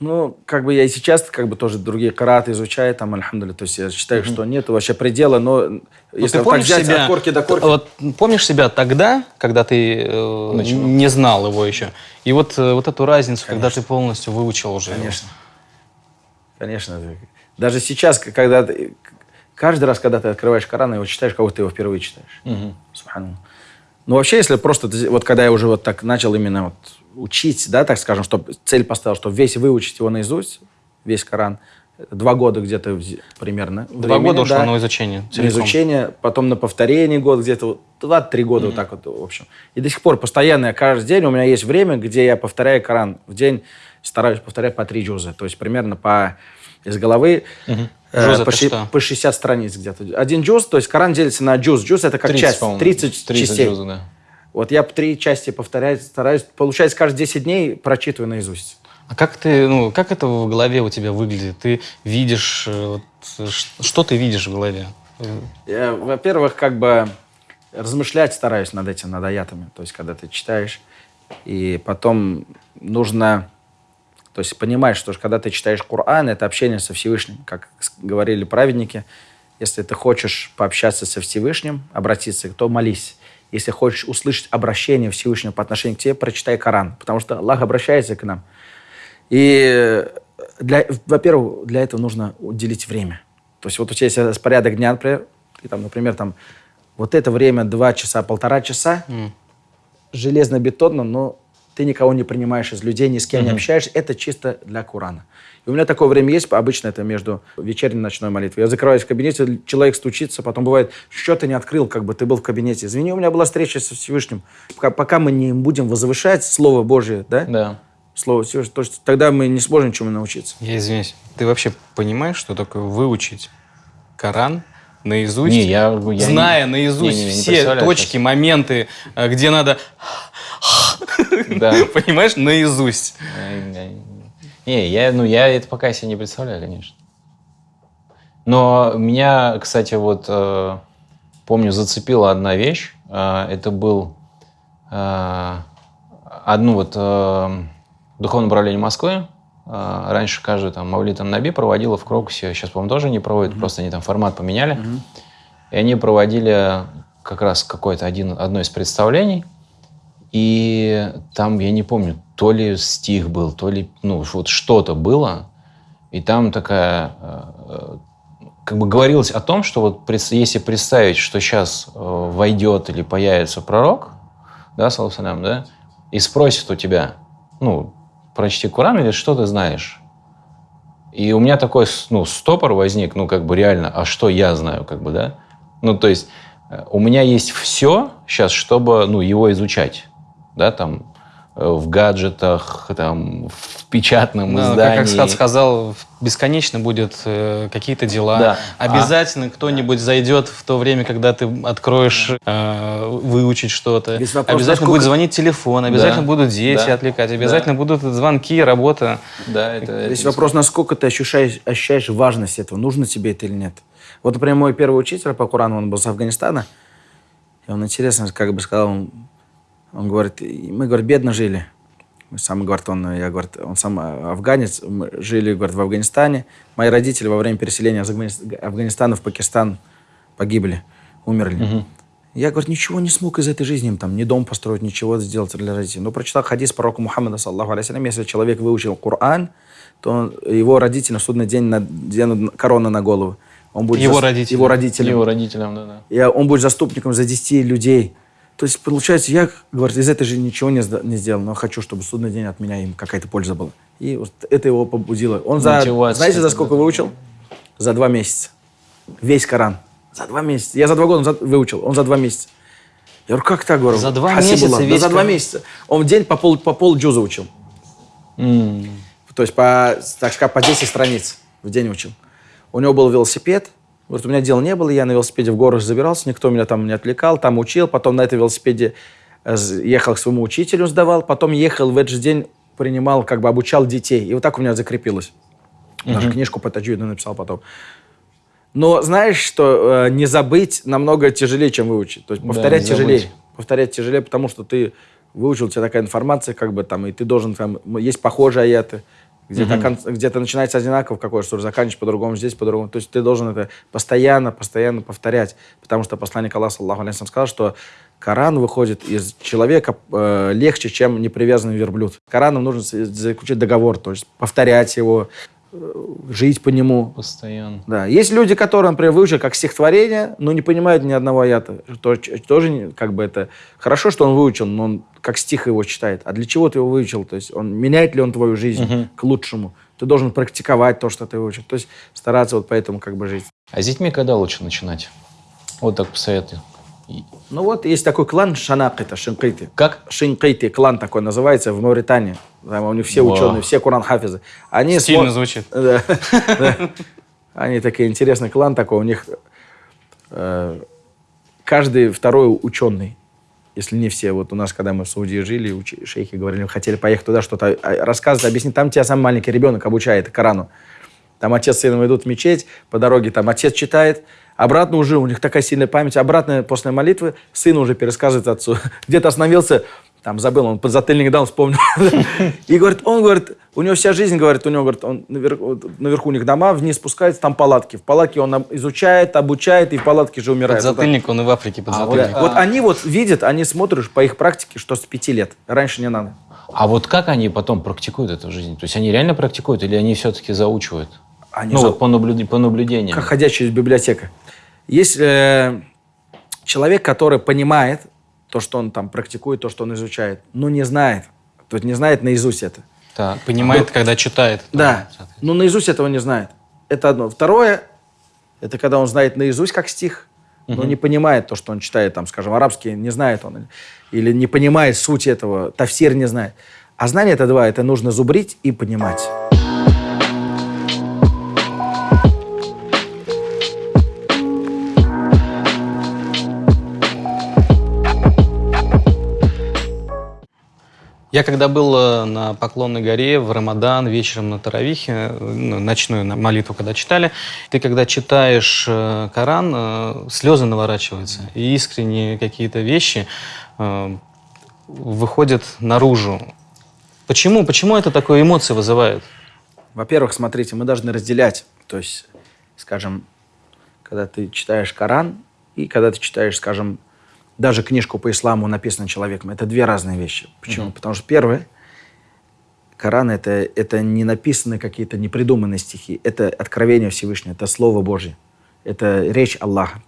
Ну, как бы я и сейчас как бы тоже другие караты изучаю, там, альхамдулилля. То есть я считаю, что нет вообще предела, но Ну, если ты вот так помнишь взять себя, от корки до корки... Вот помнишь себя тогда, когда ты э, не знал его еще, и вот э, вот эту разницу, когда ты полностью выучил уже. его? Конечно. Конечно. Даже сейчас, когда ты, каждый раз, когда ты открываешь Коран и его читаешь, как будто ты его впервые читаешь. Субханаллах. Ну, вообще, если просто, вот когда я уже вот так начал именно вот учить, да, так скажем, чтобы цель поставил, чтобы весь выучить его наизусть, весь Коран, это два года где-то примерно. Два времени, года ушло да, на изучение. На целиком. изучение, потом на повторение год где-то, два-три года вот так вот, в общем. И до сих пор постоянно, я каждый день, у меня есть время, где я повторяю Коран. В день стараюсь повторять по три джуза, то есть примерно по из головы э, это по, ши- что? по 60 страниц где-то. Один джуз, то есть Коран делится на джуз. Джуз это как часть, по-моему. 30, 30 частей. джузов, да. Вот я три части повторяю, стараюсь, получается, каждые 10 дней прочитываю наизусть. А как ты, ну, как это в голове у тебя выглядит? Ты видишь, э, вот, э, что ты видишь в голове? Во-первых, как бы размышлять стараюсь над этим, над аятами. То есть, когда ты читаешь, и потом нужно... То есть, понимаешь, что когда ты читаешь Коран, это общение со Всевышним. Как говорили праведники, если ты хочешь пообщаться со Всевышним, обратиться, то молись. Если хочешь услышать обращение Всевышнего по отношению к тебе, прочитай Коран. Потому что Аллах обращается к нам. И, для, во-первых, для этого нужно уделить время. То есть вот у тебя есть распорядок дня, например, и там, например, там, вот это время два часа, полтора часа, железно-бетонно, но ты никого не принимаешь из людей, ни с кем не общаешься. Это чисто для Корана. И у меня такое время есть, обычно это между вечерней и ночной молитвой. Я закрываюсь в кабинете, человек стучится, потом бывает, что ты не открыл, как бы ты был в кабинете. Извини, у меня была встреча со Всевышним. Пока, пока мы не будем возвышать Слово Божие, да? Да. Слово Всевышнего, то есть тогда мы не сможем ничему научиться. Я извиняюсь. Ты вообще понимаешь, что такое выучить Коран наизусть? Не, я- я зная не- наизусть не- не- не все точки, сейчас. моменты, э, где надо... Да. Понимаешь, наизусть. Не, я, ну, я это пока себе не представляю, конечно. Но меня, кстати, вот, э, помню, зацепила одна вещь. Э, это был э, одну вот э, духовное управление Москвы. Э, раньше каждый там Мавлитом Наби проводила в Крокусе. Сейчас, по-моему, тоже не проводят, просто они там формат поменяли. И они проводили как раз какое-то один, одно из представлений. И там, я не помню, то ли стих был, то ли, ну, вот что-то было. И там такая, э, как бы говорилось о том, что вот если представить, что сейчас э, войдет или появится пророк, да, салам, да, и спросит у тебя, ну, прочти Коран или что ты знаешь? И у меня такой, ну, стопор возник, ну, как бы реально, а что я знаю, как бы, да? Ну, то есть э, у меня есть все сейчас, чтобы, ну, его изучать, да, там, э, в гаджетах, там, в печатном Да, издании. как Асхат сказал, бесконечно будет э, какие-то дела. Да. Обязательно кто-нибудь зайдет в то время, когда ты откроешь э, выучить что-то. Обязательно насколько- будет звонить телефон, обязательно Да. будут дети Да. отвлекать, обязательно будут звонки, работа. Да, это... Здесь это вопрос, насколько ты ощущаешь, ощущаешь важность этого, нужно тебе это или нет. Вот, например, мой первый учитель по Корану, он был с Афганистана, и он интересно, как бы сказал, он, он говорит, «И мы, говорит, бедно жили. Мы Сам, говорит, он, я, говорит, он сам а, афганец, мы жили, говорит, в Афганистане. Мои родители во время переселения из Афгани- Афганистана в Пакистан погибли, умерли. Я, говорит, ничего не смог из этой жизни, там, ни дом построить, ничего сделать для родителей. Но прочитал хадис пророка Мухаммада, саллаху алейхи если человек выучил Коран, то он- его родители на судный день наденут корону на голову. Он будет Его зас- родители. Его родители. Его родителям, да, да. И он будет заступником за 10 людей. То есть, получается, я, говорит, из этой жизни ничего не, не сделал, но хочу, чтобы судный день от меня им какая-то польза была. И вот это его побудило. Он за, Мотивация знаете, за сколько да. выучил? За два месяца. Весь Коран. За два месяца. Я за два года он за- выучил, он за два месяца. Я говорю, как так, говорю? За два месяца Да, весь за два месяца. Он в день по пол, по пол джуза учил. М. То есть, по, так сказать, по 10 страниц в день учил. У него был велосипед. Вот у меня дела не было, я на велосипеде в горы забирался, никто меня там не отвлекал, там учил. Потом на этом велосипеде э, ехал к своему учителю, сдавал. Потом ехал в этот же день, принимал, как бы обучал детей. И вот так у меня закрепилось. Даже книжку по таджвиду написал потом. Но знаешь, что э, не забыть намного тяжелее, чем выучить. То есть Да, повторять забыть. тяжелее. Повторять тяжелее, потому что ты выучил, у тебя такая информация, как бы там, и ты должен там, есть похожие аяты, Где-то, кон- где-то начинается одинаково, в какой суре, заканчивается по-другому, здесь по-другому. То есть ты должен это постоянно, постоянно повторять. Потому что посланник Аллаха, саллаху алейхи сказал, что Коран выходит из человека э, легче, чем непривязанный верблюд. Кораном нужно заключить договор, то есть повторять его, жить по нему. Постоянно. Да. Есть люди, которые, например, выучили как стихотворение, но не понимают ни одного аята. Тоже как бы это хорошо, что он выучил, но он как стих его читает. А для чего ты его выучил? То есть он меняет ли он твою жизнь к лучшему? Ты должен практиковать то, что ты выучил. То есть стараться вот поэтому как бы жить. А с детьми когда лучше начинать? Вот так посоветую. Ну вот есть такой клан Шанак, это Шинкайты. Как? Шинкайты клан такой называется в Мавритании. Там у них все Вау. ученые, все Куран хафизы. Они Стильно смо- звучит. Да. Они такие интересный клан такой. У них э, каждый второй ученый. Если не все. Вот у нас, когда мы в Саудии жили, уч- шейхи говорили, хотели поехать туда, что-то а, рассказывать, объяснить. Там тебя самый маленький ребенок обучает Корану. Там отец с сыном идут в мечеть, по дороге там отец читает, обратно уже, у них такая сильная память, обратно после молитвы сын уже пересказывает отцу. Где-то остановился, там забыл, он подзатыльник дал, вспомнил. И говорит, он говорит, у него вся жизнь, говорит, у него, говорит, он наверху, вот наверху у них дома, вниз спускается, там палатки. В палатке он изучает, обучает, и в палатке же умирает. Вот. Подзатыльник, он и в Африке подзатыльник. Вот они вот видят, они смотрят по их практике, что с пяти лет. Раньше не надо. А вот как они потом практикуют это в жизни? То есть они реально практикуют или они все-таки заучивают? Они ну за- вот по, наблюд- по наблюдениям. как ходячая библиотека. Есть э, человек, который понимает то, что он там практикует, то, что он изучает, но не знает. То есть не знает наизусть это. Так. Понимает, когда читает. Да, но наизусть этого не знает. Это одно. Второе, это когда он знает наизусть как стих, но не понимает то, что он читает, там, скажем, арабский, не знает он. Или не понимает суть этого, тафсир не знает. А знание это два, это нужно зубрить и понимать. Я когда был э, на Поклонной горе в Рамадан, вечером на Таравихе, э, ну, ночную молитву когда читали, ты когда читаешь э, Коран, слезы наворачиваются, и искренние какие-то вещи выходят наружу. Почему? Почему это такое эмоции вызывает? Во-первых, смотрите, мы должны разделять. То есть, скажем, когда ты читаешь Коран и когда ты читаешь, скажем, даже книжку по исламу, написанную человеком, это две разные вещи. Почему? Потому что первое, Коран это, это не написанные какие-то непридуманные стихи, это откровение Всевышнего, это Слово Божье, это речь Аллаха.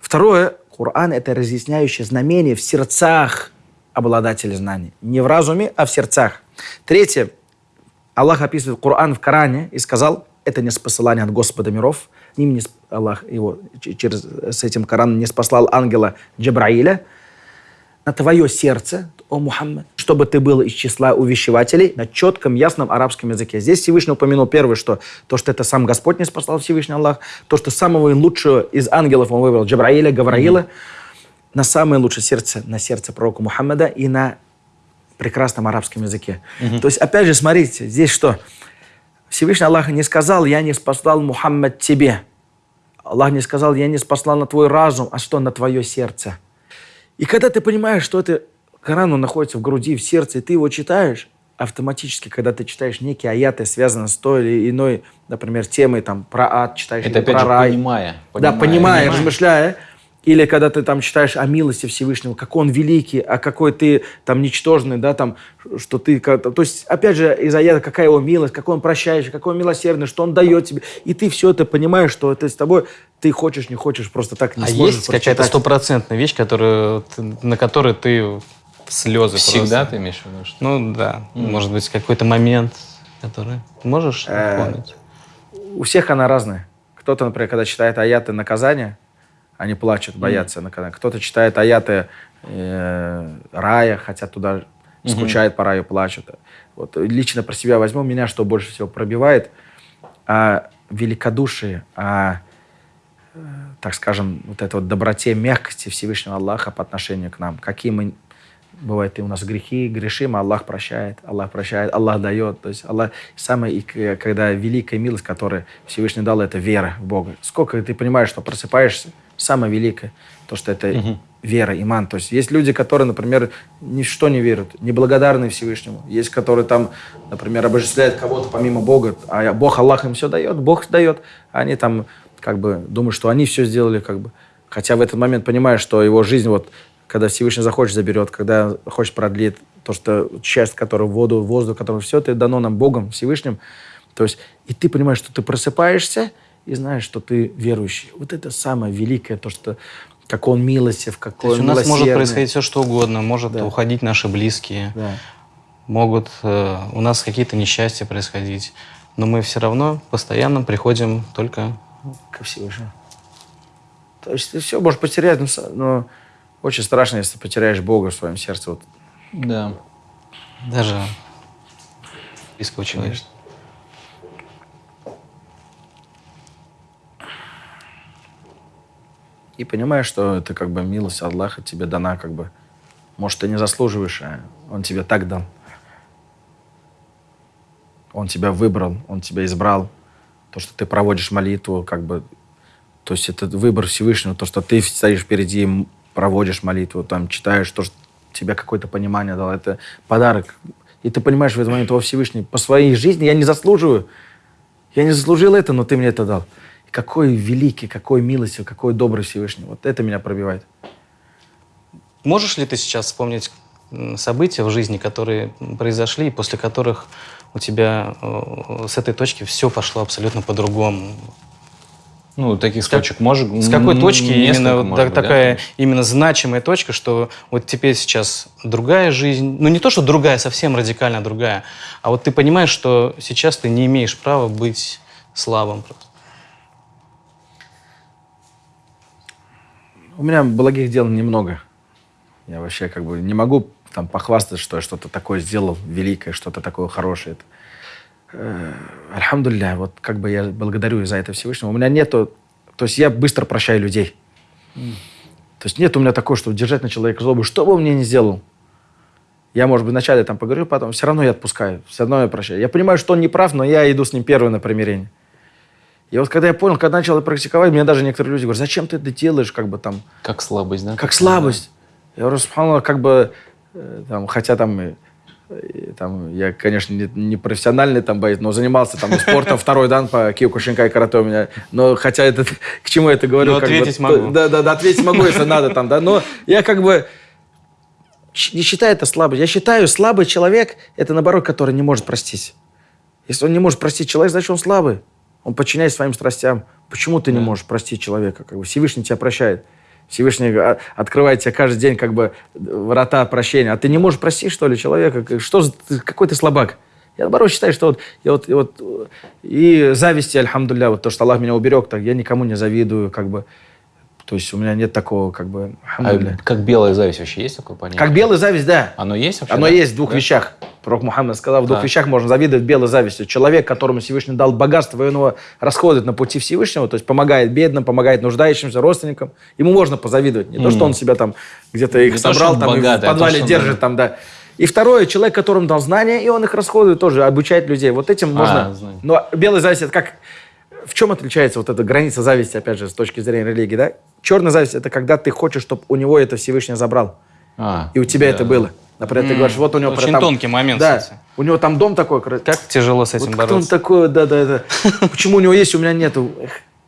Второе, Коран это разъясняющее знамение в сердцах обладателей знаний. Не в разуме, а в сердцах. Третье, Аллах описывает Коран в Коране и сказал, это не спосылание от Господа миров. Ним не Аллах его через, с этим Кораном не спаслал ангела Джабраиля на твое сердце, о Мухаммад, чтобы ты был из числа увещевателей на четком, ясном арабском языке. Здесь Всевышний упомянул первое, что то, что это сам Господь не спасал Всевышний Аллах, то, что самого лучшего из ангелов он выбрал Джабраиля, Гавраила, на самое лучшее сердце, на сердце пророка Мухаммада и на прекрасном арабском языке. То есть, опять же, смотрите, здесь что? Всевышний Аллах не сказал, я не спасал Мухаммад тебе. Аллах не сказал, я не спасал на твой разум, а что на твое сердце. И когда ты понимаешь, что это Коран, он находится в груди, в сердце, и ты его читаешь, автоматически, когда ты читаешь некие аяты, связанные с той или иной, например, темой, там, про ад читаешь, Это или опять про же рай. понимая. Да, понимая, понимая. размышляя. Или когда ты там читаешь о милости Всевышнего, какой он великий, а какой ты там ничтожный, да, там, что ты... То есть, опять же, из аята, какая его милость, какой он прощающий, какой он милосердный, что он дает тебе. И ты все это понимаешь, что это с тобой, ты хочешь, не хочешь, просто так не а сможешь есть какая-то стопроцентная вещь, которую, на которой ты слезы Всегда просто? ты имеешь в виду? что- Ну да, может быть какой-то момент, который можешь Э, напомнить? У всех она разная. Кто-то, например, когда читает аяты наказания, они плачут, боятся наказания. Кто-то читает аяты э, рая, хотят туда, скучают по раю, плачут. Вот лично про себя возьму, меня что больше всего пробивает, а великодушие, а, э, так скажем, вот это вот доброте, мягкости Всевышнего Аллаха по отношению к нам. Какие мы Бывает, и у нас грехи, грешим, а Аллах прощает, Аллах прощает, Аллах дает. То есть Аллах, к- когда великая милость, которую Всевышний дал, это вера в Бога. Сколько ты понимаешь, что просыпаешься, самое великое, то, что это вера, иман. То есть есть люди, которые, например, ни в что не верят, неблагодарны Всевышнему. Есть, которые там, например, обожествляют кого-то помимо Бога, а Бог, Аллах им все дает, Бог дает. А они там как бы думают, что они все сделали, как бы. Хотя в этот момент понимаешь, что его жизнь, вот, когда Всевышний захочет, заберет, когда хочет, продлит, то, что часть, которая в воду, воздух, которое все это дано нам Богом, Всевышним. То есть, и ты понимаешь, что ты просыпаешься, и знаешь, что ты верующий. Вот это самое великое, то, что как он милостив, какой То есть у он нас может происходить все, что угодно. Может Да. уходить наши близкие. Да. Могут э, у нас какие-то несчастья происходить. Но мы все равно постоянно приходим только... ко Всевышнему. То есть ты все можешь потерять, но, но очень страшно, если потеряешь Бога в своем сердце. Вот. Да. Даже близкого человека. И понимаешь, что это как бы милость Аллаха тебе дана, как бы. Может, ты не заслуживаешь, а Он тебе так дал. Он тебя выбрал, Он тебя избрал. То, что ты проводишь молитву, как бы... То есть это выбор Всевышнего, то, что ты стоишь впереди, проводишь молитву, там, читаешь, то, что тебе какое-то понимание дал. Это подарок. И ты понимаешь в этот момент, о, Всевышний, по своей жизни я не заслуживаю. Я не заслужил это, но ты мне это дал. Какой великий, какой милостивый, какой добрый Всевышний. Вот это меня пробивает. Можешь ли ты сейчас вспомнить события в жизни, которые произошли, и после которых у тебя э, с этой точки все пошло абсолютно по-другому? Ну, таких точек может... С какой точки именно может так- быть, да? такая именно значимая точка, что вот теперь сейчас другая жизнь, ну не то, что другая, совсем радикально другая, а вот ты понимаешь, что сейчас ты не имеешь права быть слабым просто. У меня благих дел немного. Я вообще как бы не могу там похвастаться, что я что-то такое сделал великое, что-то такое хорошее. Э, Альхамдулилля, вот как бы я благодарю за это Всевышнего. У меня нету... То есть я быстро прощаю людей. То есть нет у меня такого, что держать на человека злобу, что бы он мне ни сделал. Я, может быть, вначале там поговорю, потом все равно я отпускаю, все равно я прощаю. Я понимаю, что он не прав, но я иду с ним первый на примирение. И вот когда я понял, когда начал практиковать, мне даже некоторые люди говорят, зачем ты это делаешь, как бы там, Как слабость, да? как слабость. Я говорю, субханаллах, как бы, э, там, хотя там, э, там, я, конечно, не, не профессиональный там боец, но занимался там спортом второй дан по киокушинкай карате у меня. Но хотя это, к чему я это говорю? Но как бы, ответить то- могу. Да, да, да, ответить могу, если надо там, да. Но я как бы не считаю это слабость. Я считаю, слабый человек – это, наоборот, который не может простить. Если он не может простить человека, значит, он слабый. Он подчиняется своим страстям. Почему ты не можешь простить человека? Как бы Всевышний тебя прощает. Всевышний а, открывает тебе каждый день как бы врата прощения. А ты не можешь простить, что ли, человека? Что какой ты слабак? Я, наоборот, считаю, что вот, я вот, и вот и зависти, альхамдулля, вот то, что Аллах меня уберег, так я никому не завидую, как бы. То есть у меня нет такого, как бы, А как белая зависть вообще есть такое понятие? Как белая зависть, да. Оно есть вообще? Оно да? есть в двух Да? вещах. Пророк Мухаммад сказал, в двух Так. вещах можно завидовать белой завистью. Человек, которому Всевышний дал богатство, и он его расходует на пути Всевышнего, то есть помогает бедным, помогает нуждающимся, родственникам, ему можно позавидовать. Не то, что он себя там где-то их Не то, собрал, он там, богатый, а в то, подвале что он, держит, да. там, да. И второе, человек, которому дал знания, и он их расходует тоже, обучает людей. Вот этим можно... знаю. Но белая зависть, это как... В чем отличается вот эта граница зависти, опять же, с точки зрения религии, да? Черная зависть – это когда ты хочешь, чтобы у него это Всевышний забрал. А, И у тебя да. это было. Например, ты говоришь, вот у него... очень там- тонкий момент, Да, кстати. у него там дом такой. Как тяжело с этим вот кто он бороться? такой, да, да, да. Почему у него есть, у меня нету?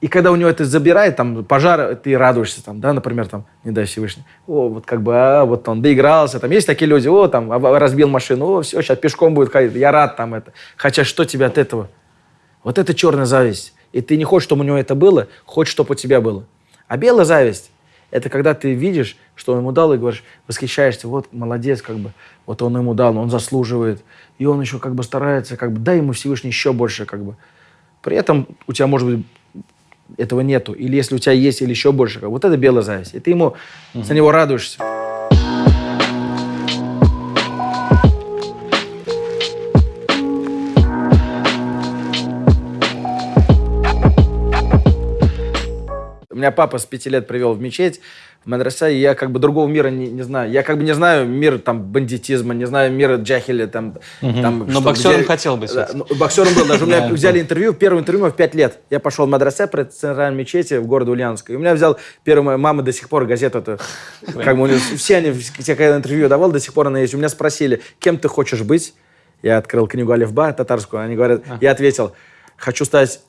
И когда у него это забирает, там, пожар, ты радуешься, там, да, например, там, не дай Всевышний. О, вот как бы, а, вот он доигрался, там, есть такие люди, о, там, об- разбил машину, о, все, сейчас пешком будет ходить, я рад там это. Хотя что тебе от этого? Вот это черная зависть. И ты не хочешь, чтобы у него это было, хочешь, чтобы у тебя было. А белая зависть – это когда ты видишь, что он ему дал, и говоришь, восхищаешься, вот молодец, как бы, вот он ему дал, он заслуживает. И он еще как бы старается, как бы, дай ему Всевышний еще больше, как бы. При этом у тебя, может быть, этого нету. Или если у тебя есть, или еще больше. Как бы. Вот это белая зависть. И ты ему, за него радуешься. Меня папа с пяти лет привел в мечеть, в мадраса, и я как бы другого мира не, не знаю. Я как бы не знаю мир там бандитизма, не знаю мира джахиля, там... там Но что, боксером где- хотел быть. Да, ну, боксером был. Даже у меня взяли интервью, первое интервью в пять лет. Я пошел в мадраса при центральной мечети в городе Ульяновск. И у меня взял первая моя мама до сих пор газету эту. Как бы все они, все, когда интервью давал, до сих пор она есть. У меня спросили, кем ты хочешь быть? Я открыл книгу Алифба татарскую. Они говорят, я ответил, хочу стать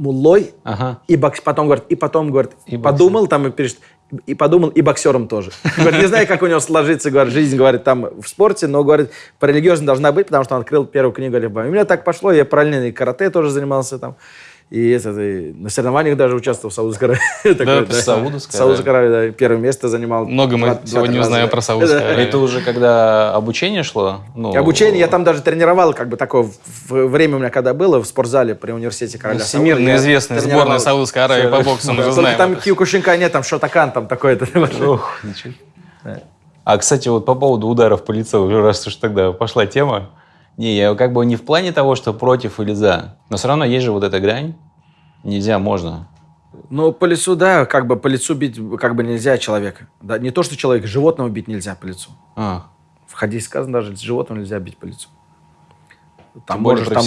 муллой, Ага. и бокс... потом говорит, и потом говорит, И подумал там и пишет, и подумал, и боксером тоже. Говорит, не знаю, как у него сложится, говорит, жизнь, говорит, там в спорте, но, говорит, по должна быть, потому что он открыл первую книгу Алифба. И у меня так пошло, я параллельно и карате тоже занимался там. И, это, и на соревнованиях даже участвовал в Саудовской Аравии. Такой, в Саудовской Саудовской Аравии, да, первое место занимал. Много мы Два- два-три сегодня раза, узнаем да. про Саудовскую Да. Аравию. Это уже когда обучение шло? Ну, Обучение я там даже тренировал, как бы такое время у меня когда было в спортзале при университете короля Сауда, Всемирно известная сборная Саудовской Аравии по боксу, мы Да, же знаем. там. Киокушинка нет, там Шотакан, там такой-то. Ох, ничего. А, кстати, вот по поводу ударов по лицу, раз уж тогда пошла тема. Не, я как бы не в плане того, что против или за. Но все равно есть же вот эта грань. Нельзя, можно. Ну, по лицу, да, как бы по лицу бить как бы нельзя человека. Да, не то, что человека, животного бить нельзя по лицу. А, В хадисе сказано даже, животного нельзя бить по лицу. Тем более можешь.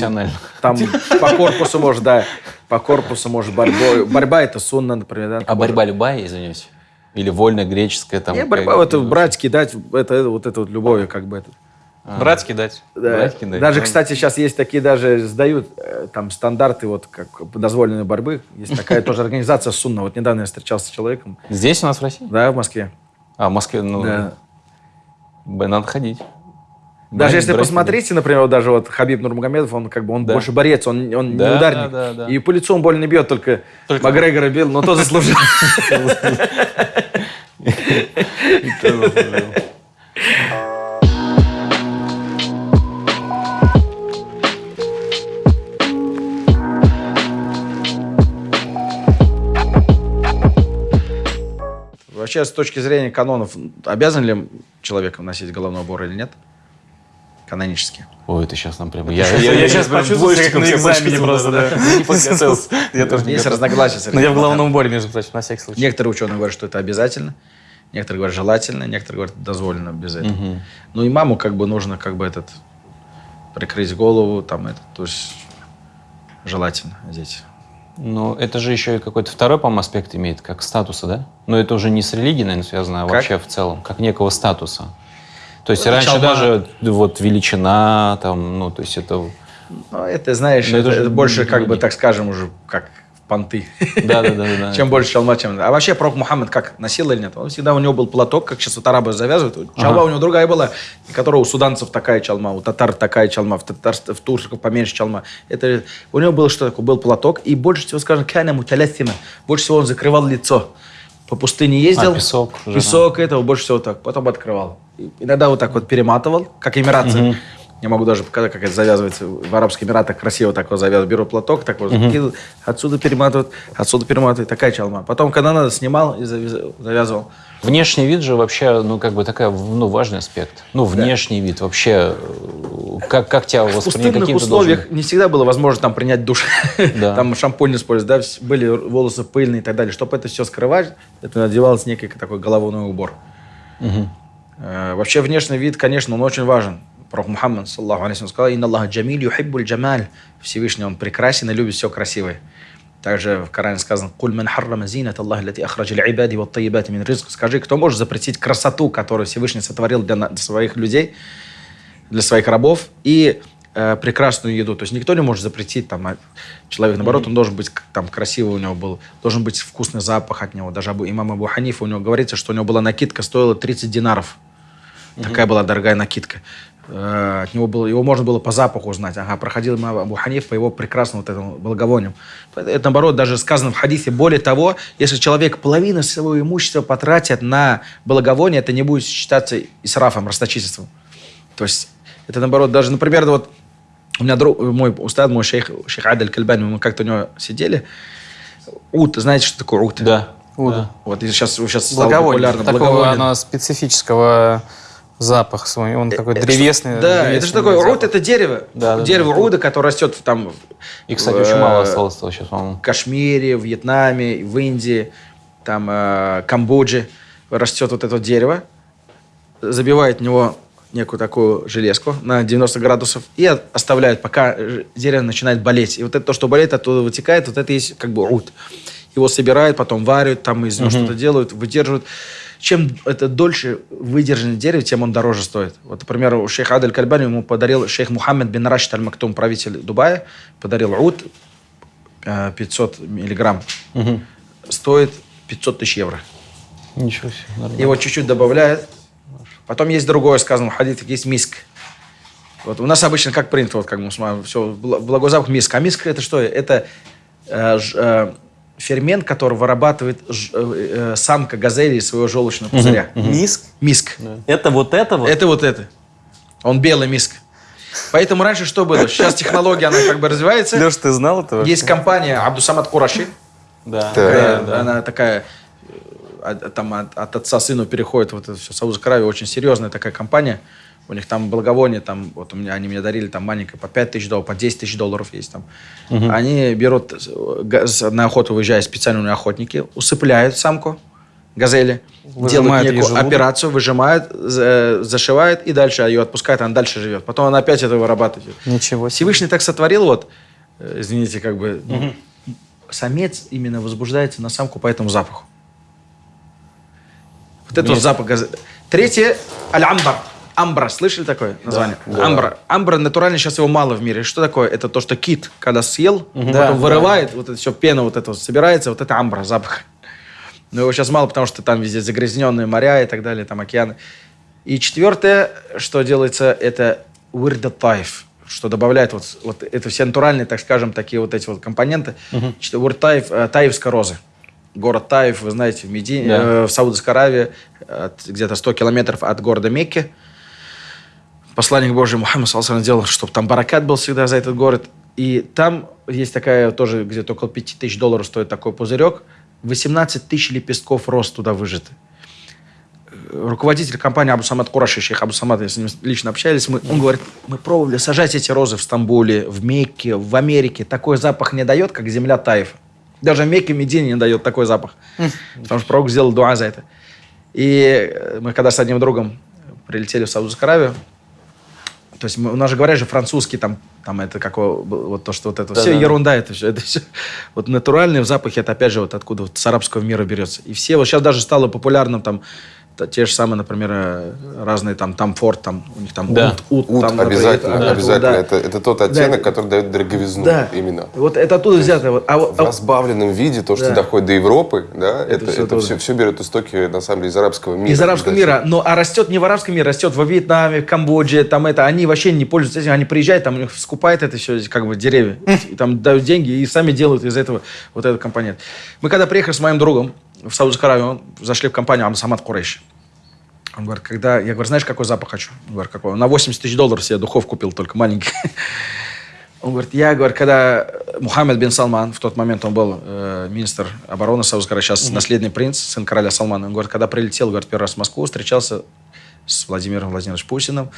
Там, там по корпусу может, да, по корпусу может борьбой. Борьба это сунна, например. Да, а борьба любая, извиняюсь? Или вольная греческая там? Не, борьба, это брать, кидать, это, это вот это вот любовью, как бы это. Брать кидать. Да. Брать, кидать, Даже, да. кстати, сейчас есть такие даже сдают э, там стандарты вот как дозволенной борьбы. Есть такая тоже организация Сунна. Вот недавно я встречался с человеком, Здесь у нас в России? да, в Москве. А, в Москве, ну, Да. надо ходить. Даже Брать, если брать, посмотрите, например, вот даже вот Хабиб Нурмагомедов, он как бы он Да. больше борец, он, он Да, не ударник. да, да, да. И по лицу он больно не бьет, только, Только- Макгрегора бил, но то заслужил. Вообще, с точки зрения канонов, обязан ли человек носить головной убор или нет? Канонически. Ой, это сейчас нам прямо... Я, Я сейчас почувствовал, как на экзамене просто, да. Не подготовился. Я тоже Есть разногласия. Но я в головном уборе, между прочим, на всякий случай. Некоторые ученые говорят, что это обязательно, некоторые говорят желательно, некоторые говорят дозволено без этого. Ну и маму как бы нужно как бы этот прикрыть голову, там это, то есть желательно одеть. Ну, это же еще и какой-то второй, по-моему, аспект имеет, как статуса, да? Но это уже не с религией, наверное, связано, а Как? вообще в целом, как некого статуса. То есть Ну, раньше чалма. даже вот величина, там, ну, то есть это... Ну это, знаешь, Но это это, это больше как бы, так скажем, уже как понты. Да-да-да. Чем больше чалма, чем... А вообще пророк Мухаммад как носил или нет? Он всегда у него был платок, как сейчас вот арабы завязывают. Чалма Ага. у него другая была, которая у суданцев такая чалма, у татар такая чалма, в, татарств- в турках поменьше чалма. Это, у него было что такое? Был платок, и больше всего, скажем, кана муталясима. Больше всего он закрывал лицо. По пустыне ездил. А, песок. Песок этого больше всего так. Потом открывал. И Иногда вот так вот перематывал, как эмиратцы. Я могу даже показать, как это завязывается. В Арабских Эмиратах красиво так вот завязывают. Беру платок, так вот закидывают, отсюда перематывают, отсюда перематывают. Такая чалма. Потом, когда надо, снимал и завяз- завязывал. Внешний вид же вообще, ну, как бы такая, ну, важный аспект. Ну, внешний вид вообще, э, как, как тебя В воспринимать? пустынных условиях должен- не всегда было возможно там принять душ. Да. Там шампунь использовать, да, были волосы пыльные и так далее. Чтобы это все скрывать, это надевалось некий такой головной убор. Э, Вообще внешний вид, конечно, он очень важен. Пророк Мухаммад, саллаху алейхи, сказал, «Инна Аллаха джамиль юхиббуль джамаль». Всевышний, он прекрасен и любит все красивое. Также в Коране сказано, «Куль ман харрама зинат Аллах лати ахраджи л'ибади ва таyyибати мин ризк». Скажи, кто может запретить красоту, которую Всевышний сотворил для, своих людей, для своих рабов, и э, прекрасную еду. То есть никто не может запретить там, а человек, наоборот, он должен быть там красивый у него был, должен быть вкусный запах от него. Даже Абу, имам Абу Ханифа, у него говорится, что у него была накидка, стоила 30 динаров. Такая была дорогая накидка. Э, От него было, его можно было по запаху узнать. Ага, проходил имам Абу Ханиф по его прекрасному вот этому благовонию. Это, наоборот, даже сказано в хадисе. Более того, если человек половину своего имущества потратит на благовоние, это не будет считаться исрафом, расточительством. То есть это наоборот, даже, например, вот у меня друг, мой устад, мой шейх, шейх Адель Кальбани, мы как-то у него сидели. Ут, знаете, что такое ут? Да. Уда. Вот и сейчас, сейчас стало популярно. Такого благовоние. оно специфического Запах свой, он такой древесный. Э, Да, это древесный же такое, запах. руд это дерево. Да, да, дерево руда, которое растет там И, кстати, в, очень мало э, осталось этого сейчас, по-моему. в Кашмире, в Вьетнаме, в Индии, там э, Камбодже растет вот это дерево, забивают в него некую такую железку на 90 градусов и оставляют, пока дерево начинает болеть. И вот это то, что болеет, оттуда вытекает, вот это есть как бы руд. Его собирают, потом варят, там из него что-то делают, выдерживают. Чем это дольше выдержанное дерево, тем он дороже стоит. Вот, например, у шейха Адель Кальбани ему подарил шейх Мухаммед бин Рашид Аль-Мактум, правитель Дубая, подарил уд э, 500 миллиграмм. Стоит 500 тысяч евро. Ничего себе, нормально. Его чуть-чуть добавляют. Потом есть другое, сказано в хадите, есть миск. Вот у нас обычно как принято, вот как мы смотрим, все, благой запах миск. А миск это что? Это э, ж- э, фермент, который вырабатывает ж- э, э, самка газели из своего желчного пузыря. Миск? Миск. Это вот это вот? Это вот это. Он белый миск. Поэтому раньше что было? Сейчас технология, она как бы развивается. Леш, ты знал это вообще? Есть компания Абдусамат Кураши. Да. Такая, да, да. Она такая, э, от, там от, от отца сыну переходит вот это все. Саудовская Аравия очень серьезная такая компания. У них там благовоние, там, вот у меня, они мне дарили там маленькое по 5 тысяч долларов, по 10 тысяч долларов есть там. Они берут, э, на охоту выезжают специальные охотники, усыпляют самку газели, Выжимают делают некую операцию, выжимают, за- зашивают и дальше ее отпускают, она дальше живет. Потом она опять это вырабатывает. Ничего себе. Всевышний так сотворил, вот, э, извините, как бы, ну, самец именно возбуждается на самку по этому запаху. Вот это вот запах газа. Третье – аль-амбар. Амбра, слышали такое название? Амбра. Амбра натурально сейчас его мало в мире. Что такое? Это то, что кит, когда съел, потом вырывает, вот это все, пена вот это вот собирается, вот это амбра, запах. Но его сейчас мало, потому что там везде загрязненные моря и так далее, там океаны. И четвертое, что делается, это уирда таиф, что добавляет вот, вот это все натуральные, так скажем, такие вот эти вот компоненты. Что Уирд таиф, э, таифской розы. Город Таиф, вы знаете, в Медине, Да. э, в Саудовской Аравии, где-то 100 километров от города Мекки. Посланник Божий Мухаммад Салсан делал, чтобы там баракат был всегда за этот город. И там есть такая тоже, где-то около 5 тысяч долларов стоит такой пузырек. 18 тысяч лепестков роз туда выжаты. Руководитель компании Абу Самад Кураши, шейх Абу Самад, я с ним лично общались, мы, он говорит, мы пробовали сажать эти розы в Стамбуле, в Мекке, в Америке. Такой запах не дает, как земля Таифа. Даже в Мекке Медине не дает такой запах. Потому что пророк сделал дуа за это. И мы когда с одним другом прилетели в Саудовскую Аравию, то есть мы, у нас же говорят же французский, там, там это какое, вот то, что вот это, все Да-да-да. ерунда, это все, это все. Вот натуральные запахи, это опять же вот откуда вот с арабского мира берется. И все, вот сейчас даже стало популярным там, те же самые, например, э, разные там, там форт, там, у них там Да. ут, ут, Ут там, обязательно, это- обязательно. да. Это, это тот оттенок, Да. который дает дороговизну Да. именно. Вот это оттуда взято. Вот. А, вот- В а- разбавленном виде, то, что Да. доходит до Европы, да, это, это, оттуда. все, все берет истоки, на самом деле, из арабского мира. Из арабского мира. Но, а растет не в арабском мире, растет во Вьетнаме, в Камбодже, там это. Они вообще не пользуются этим. Они приезжают, там у них скупают это все, как бы деревья. И там дают деньги и сами делают из этого вот этот компонент. Мы когда приехали с моим другом в Саудовскую Аравию, зашли в компанию Амсамат Курейш. Он говорит, когда... Я говорю, знаешь, какой запах хочу? Он говорит, какой? На 80 тысяч долларов себе духов купил, только маленький. Он говорит, я, говорю, когда Мухаммед бин Салман, в тот момент он был э, министр обороны Саудовской Аравии, сейчас наследный принц, сын короля Салмана. Он говорит, когда прилетел, говорит, первый раз в Москву, встречался с Владимиром Владимировичем Путиным.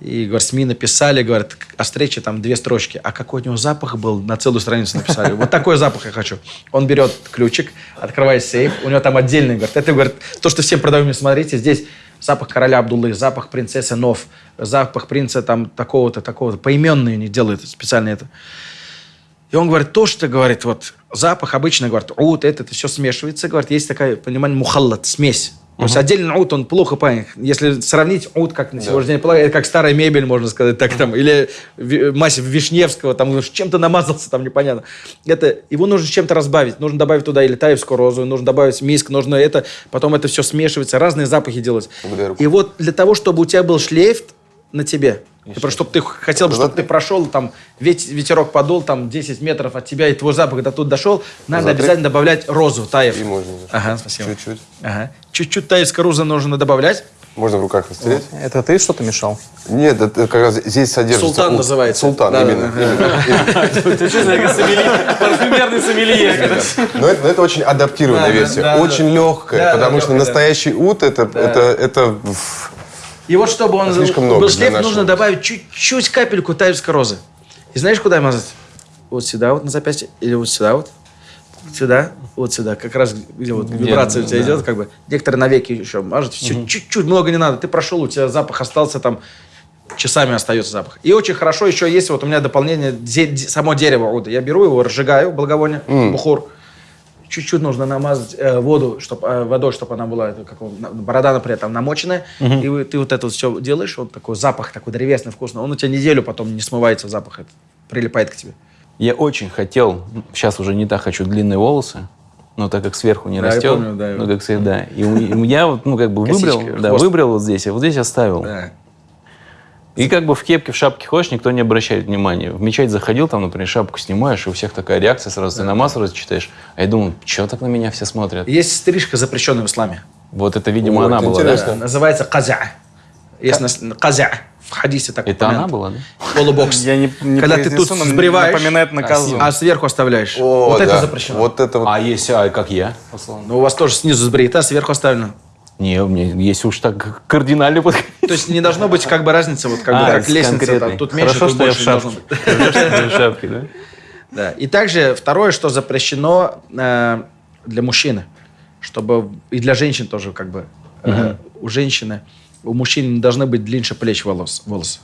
И, говорит, СМИ написали, говорит, о встрече там две строчки. А какой у него запах был, на целую страницу написали. Вот такой запах я хочу. Он берет ключик, открывает сейф, у него там отдельный, говорит, это, говорит, то, что всем продаем, смотрите, здесь запах короля Абдуллы, запах принцессы Нов, запах принца там такого-то, такого-то. Поименные они делают специально это. И он говорит, то, что, говорит, вот запах обычно, говорит, ут, это, это все смешивается, говорит, есть такая, понимание, мухаллат, смесь. То есть отдельно ут, он плохо понят. Если сравнить ут, как на сегодняшний день, полагаю, это как старая мебель, можно сказать, так там, или массив Вишневского, там, чем-то намазался, там, непонятно. Это, его нужно чем-то разбавить. Нужно добавить туда или таевскую розу, нужно добавить миск, нужно это, потом это все смешивается, разные запахи делать. И вот для того, чтобы у тебя был шлейф на тебе, просто чтобы ты хотел бы, чтобы ты прошел, там, вет- ветерок подул, там, 10 метров от тебя, и твой запах до тут дошел, надо Затри. обязательно добавлять розу, таев. И можно. Ага, спасибо. Чуть-чуть. Ага. Чуть-чуть таевской розы нужно добавлять. Можно в руках растереть. Это ты что-то мешал? Нет, это как раз здесь содержится... Султан ут. называется. Султан, Да, именно. Ты что? Парфюмерный сомелье. Но это, очень адаптированная Да, да, версия, очень легкая, потому что настоящий ут это, И вот чтобы он Слишком был много шлейф, для нужно добавить чуть-чуть капельку тайской розы. И знаешь, куда мазать? Вот сюда вот на запястье, или вот сюда вот. Сюда, вот сюда, как раз где вот вибрация у тебя да. идет, как бы. Некоторые на веки еще мажут. Все, чуть-чуть, много не надо. Ты прошел, у тебя запах остался там, часами остается запах. И очень хорошо еще есть, вот у меня дополнение, де- само дерево оуда. Я беру его, разжигаю, благовоние, бухур. Чуть-чуть нужно намазать э, воду, чтоб, э, водой, чтобы она была, это как борода, например, там намоченная. И вы- ты вот это все делаешь, вот такой запах, такой древесный, вкусный. Он у тебя неделю потом не смывается запах, этот, прилипает к тебе. Я очень хотел, сейчас уже не так хочу длинные волосы, но так как сверху не Да, растет, помню, да, ну как всегда. И у- и я вот, ну как бы выбрал, да, хвост. выбрал вот здесь, а вот здесь оставил. Да. И как бы в кепке, в шапке ходишь, никто не обращает внимания. В мечеть заходил, там, например, шапку снимаешь, и у всех такая реакция сразу, ты намаз сразу читаешь. А я думаю, что так на меня все смотрят? Есть стрижка, запрещенная в исламе. Вот это, видимо, О, она это была, да? Да, Называется казя. Есть нас- казя. В хадисе так Это она была, да? Полубокс. Я не, не Когда ты тут сбриваешь, напоминает на козу. а сверху оставляешь. О, вот это да. запрещено. Вот это вот. А если, а как я? Но у вас тоже снизу сбрито, а сверху оставлено. Не, у меня, если уж так кардинально подходить. То есть не должно быть как бы разницы, вот как бы А, как с лестница, там, тут меньше, Хорошо, тут что я больше в шапке. быть. В шапке, да? Да. И также второе, что запрещено э, для мужчины, чтобы и для женщин тоже как бы э, у женщины, у мужчин не должны быть длиннее плеч волос, волосы.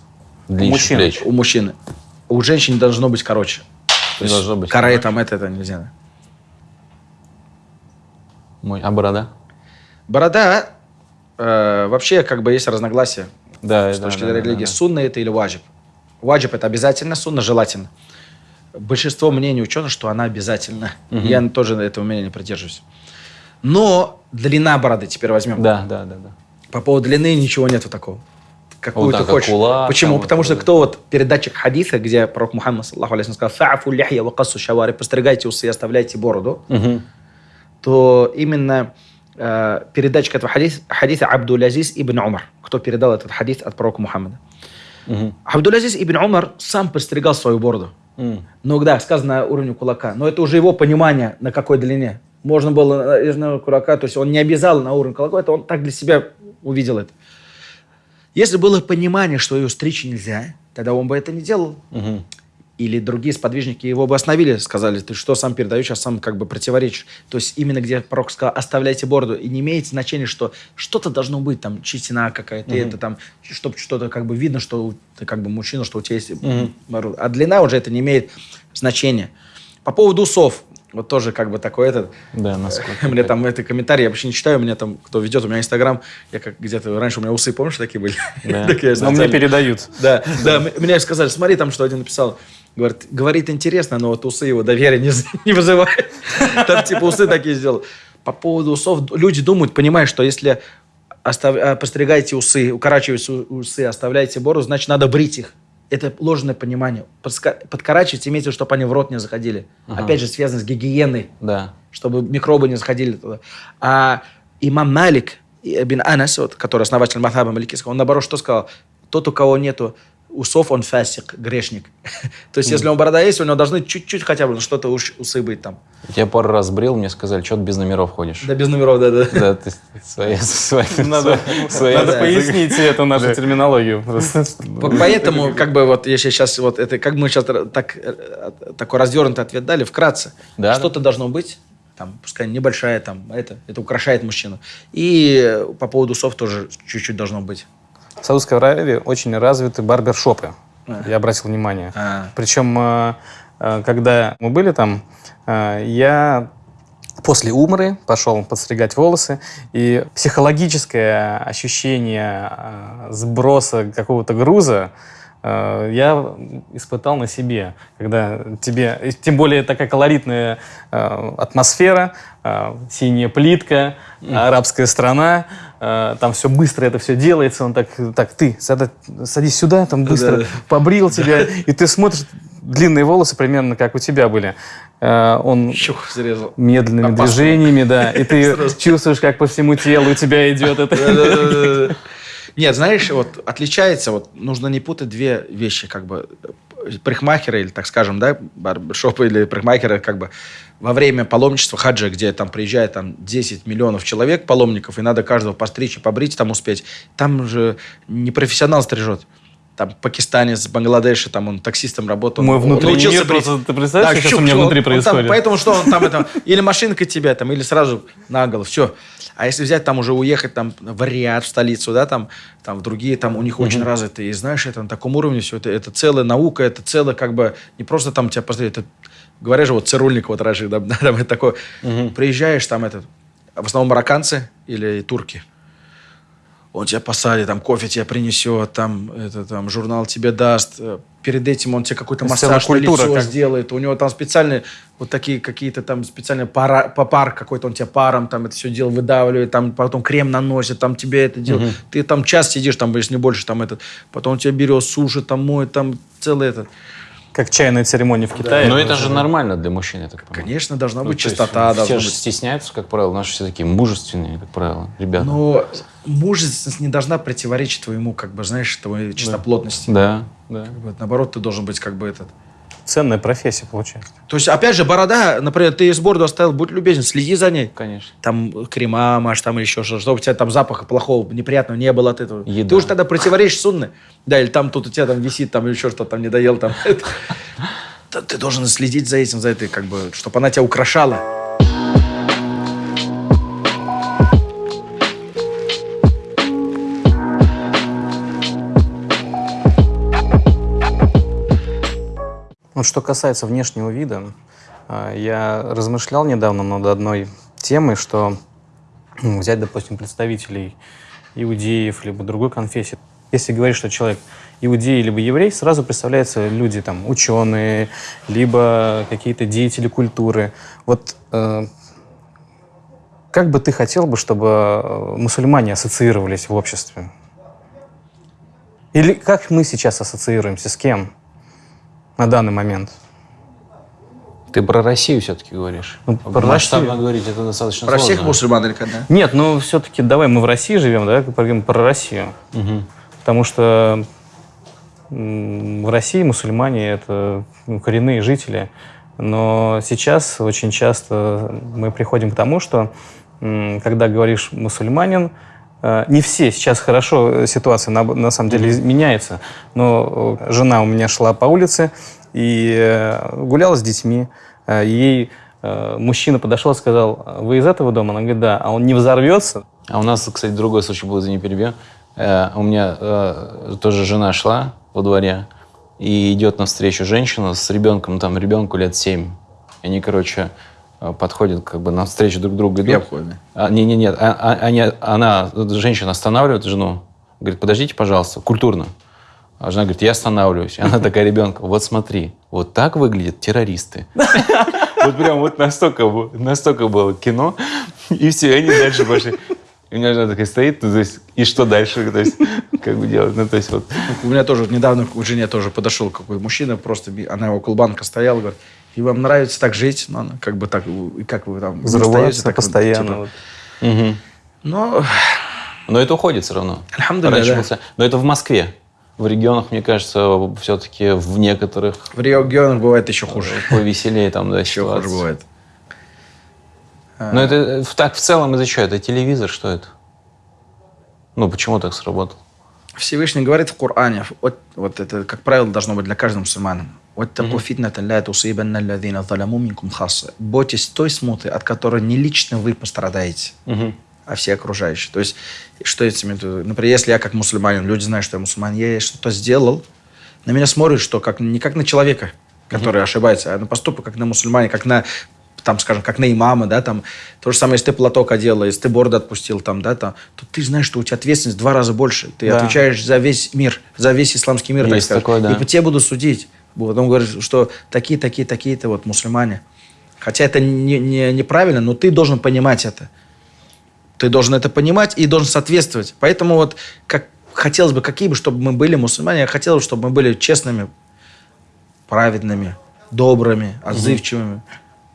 Длиннее мужчин. плеч. У мужчины. У женщин должно быть короче. Не должно быть. Каре там это, это нельзя. Мой- А борода? Борода э, вообще как бы есть разногласия Да, с да, точки да, зрения да, религии. да. Сунна это или ваджиб? Ваджиб это обязательно, сунна желательно. Большинство мнений ученых, что она обязательна. Я тоже этого мнения придерживаюсь. Но длина бороды теперь возьмем. Да, да, да, да. По поводу длины ничего нету такого. Какую Вот ты хочешь. кулак, Почему? там Потому вот что кто вот передатчик хадиса, где пророк Мухаммад, саллаху алейхи, сказал, «Фа'афу ляхья ва кассу шавари», постригайте усы и оставляйте бороду, то именно э, передатчик этого хадиса, хадиса Абдул-Азиз ибн Умар, кто передал этот хадис от пророка Мухаммада. Абдул-Азиз ибн Умар сам постригал свою бороду. Ну да, сказано на уровне кулака. Но это уже его понимание, на какой длине. Можно было э, из на кулака, то есть он не обязал на уровень кулака, это он так для себя увидел это. Если было понимание, что ее стричь нельзя, тогда он бы это не делал. Или другие сподвижники его бы остановили, сказали, ты что сам передаешь, а сам как бы противоречишь. То есть именно где пророк сказал, оставляйте бороду, и не имеет значения, что что-то должно быть, там, чистина какая-то, это там, чтобы что-то как бы видно, что ты как бы мужчина, что у тебя есть борода. А длина уже это не имеет значения. По поводу усов, вот тоже как бы такой этот, Да, насколько. мне там это комментарии, я вообще не читаю, меня там, кто ведет, у меня Инстаграм, я как где-то, раньше у меня усы, помнишь, такие были? Да. Но мне передают. Да, да, мне сказали, смотри, там что один написал. Говорит, говорит интересно, но вот усы его доверия не, вызывает. Там типа усы такие сделал. По поводу усов, люди думают, понимают, что если остав- а, постригаете усы, укорачиваете усы, оставляете бороду, значит, надо брить их. Это ложное понимание. Подкорачивать имеется, в виду, чтобы они в рот не заходили. Опять же, связано с гигиеной Да. чтобы микробы не заходили туда. А имам Малик бин Анас, вот, который основатель Махаба Маликийского, он наоборот что сказал? Тот, у кого нету усов, он фасик, грешник. То есть, если у него борода есть, у него должны чуть-чуть хотя бы что-то усы быть там. Я пару раз брил, мне сказали, что ты без номеров ходишь. Да без номеров, да, да. Да, ты свои, свои, Надо, свои- надо пояснить эту нашу терминологию. По- Поэтому, как бы, вот, если сейчас, вот это, как мы сейчас так, э, такой развернутый ответ дали, вкратце, Да, что-то должно быть, там, пускай небольшая, там, это, это украшает мужчину. И по поводу усов тоже чуть-чуть должно быть. В Саудовской Аравии очень развиты барбершопы. Я обратил внимание. А. Причем, э, э, когда мы были там, э, я после умры пошел подстригать волосы, и психологическое ощущение сброса какого-то груза я испытал на себе, когда тебе, тем более такая колоритная э, атмосфера, э, синяя плитка, арабская страна, э, там все быстро это все делается, он так, так ты садись сюда, там быстро Да. побрил тебя, и ты смотришь, длинные волосы примерно как у тебя были. Э, Он Чух, зарезал. медленными Опасно. движениями, да, и ты чувствуешь, как по всему телу у тебя идет это. Нет, знаешь, вот отличается, вот нужно не путать две вещи, как бы парикмахеры, или так скажем, да, барбершопы или парикмахеры, как бы во время паломничества хаджа, где там приезжает там 10 миллионов человек, паломников, и надо каждого постричь и побрить, там успеть, там же не профессионал стрижет. Там пакистанец, Бангладеш, там он таксистом работал. Мой он внутренний научился мир брить. просто- ты представляешь, что сейчас щуп, у меня внутри он там- происходит? поэтому что он там это, или машинка тебя там, или сразу на голову, все. А если взять там уже уехать там в Риад, в столицу, да, там, там в другие, там у них очень развито, и знаешь, это на таком уровне все, это, это целая наука, это целая как бы, не просто там тебя посмотреть, это, говорят же, вот цирульник вот раньше, да, там это такое, приезжаешь, там это, в основном марокканцы или турки, он тебя посадит, там кофе тебе принесет, там, это, там журнал тебе даст. Э, Перед этим он тебе какой-то массаж на лицо как- сделает. У него там специальные вот такие какие-то там специальные пара, попар какой-то, он тебе паром там это все дело выдавливает, там потом крем наносит, там тебе это делает. Ты там час сидишь, там, если не больше, там этот, потом он тебя берет, сушит, там моет, там целый этот. Как чайная церемония в Китае. Но это же нормально для мужчин, я так понимаю. Конечно, должна Ну, быть есть чистота, Все должна же быть стесняются, как правило. Наши все такие мужественные, как правило, ребята. Но мужественность не должна противоречить твоему, как бы, знаешь, твоей чистоплотности. Да, да. Вот, наоборот, ты должен быть как бы этот. Ценная профессия получается. То есть, опять же, борода, например, ты из бороду оставил, будь любезен, следи за ней. Конечно. Там крема маш, там или еще что чтобы у тебя там запаха плохого, неприятного не было от этого. Еда. Ты уж тогда противоречишь сунны. Да, или там тут у тебя там висит, там или еще что-то там не доел, там. Ты должен следить за этим, за этой, как бы, чтобы она тебя украшала. Вот что касается внешнего вида, а, я размышлял недавно над одной темой, что ну, взять, допустим, представителей иудеев либо другой конфессии. Если говорить, что человек иудей либо еврей, сразу представляются люди там ученые, либо какие-то деятели культуры. Вот э, как бы ты хотел бы, чтобы э, мусульмане ассоциировались в обществе? Или как мы сейчас ассоциируемся с кем на данный момент? Ты про Россию все-таки говоришь. Ну, про Масштабно Россию. говорить это достаточно Про сложно. всех мусульман или когда? Нет, ну все-таки давай мы в России живем, давай поговорим про Россию. Мгм. Потому что в России мусульмане это ну, коренные жители. Но сейчас очень часто мы приходим к тому, что когда говоришь мусульманин, не все сейчас хорошо э, ситуация на, на самом деле меняется. Но э, жена у меня шла по улице и э, гуляла с детьми. Э, Ей э, мужчина подошел и сказал, вы из этого дома? Она говорит, да. А он не взорвется? А у нас, кстати, другой случай был, извини, перебью. Э, у меня э, тоже жена шла во дворе, и идет навстречу женщина с ребенком, там ребенку лет 7. И они, короче, э, подходят как бы навстречу друг другу. Я Идут. обходный. А, не, не, нет, а- а- они, она, женщина останавливает жену, говорит, подождите, пожалуйста, культурно. А жена говорит, я останавливаюсь. И она такая ребенка, вот смотри, вот так выглядят террористы. Вот прям вот настолько, было- настолько было кино, и все, и они дальше пошли. И у меня жена такая стоит, ну, то есть, и что дальше, то есть, как бы делать, ну, то есть, вот. У меня тоже недавно к жене тоже подошел какой мужчина, просто она около банка стояла, говорит, и вам нравится так жить? Ну, она как бы так, и как вы там настоите, так вот, постоянно. типа. вот. Мгм. Ну, Но это уходит все равно. Раньше да. Но это в Москве. В регионах, мне кажется, все-таки в некоторых в регионах бывает еще хуже. повеселее там, да, Еще хуже ситуация. бывает. Но это э, так в целом из-за чего? Это телевизор, что это? Ну, почему так сработало? Всевышний говорит в Коране, вот, вот это, как правило, должно быть для каждого мусульмана. Вот такой фитната ля тусибанна алладина заламу минкум хасса. Бойтесь той смуты, от которой не лично вы пострадаете, а все окружающие. То есть, что я имею в виду? Например, если я как мусульманин, люди знают, что я мусульманин, я что-то сделал, на меня смотрят, что как, не как на человека, который ошибается, а на поступок, как на мусульмане, как на там, скажем, как на имама, да, там, то же самое, если ты платок одел, если ты бороду отпустил, там, да, там, то ты знаешь, что у тебя ответственность в два раза больше. Ты Да. отвечаешь за весь мир, за весь исламский мир, так Есть сказать. такое, да. И по тебе будут судить. Потом говорят, что такие, такие, такие-то вот мусульмане. Хотя это не, не- неправильно, но ты должен понимать это. Ты должен это понимать и должен соответствовать. Поэтому вот как хотелось бы, какие бы, чтобы мы были мусульмане, я хотел бы, чтобы мы были честными, праведными, добрыми, отзывчивыми.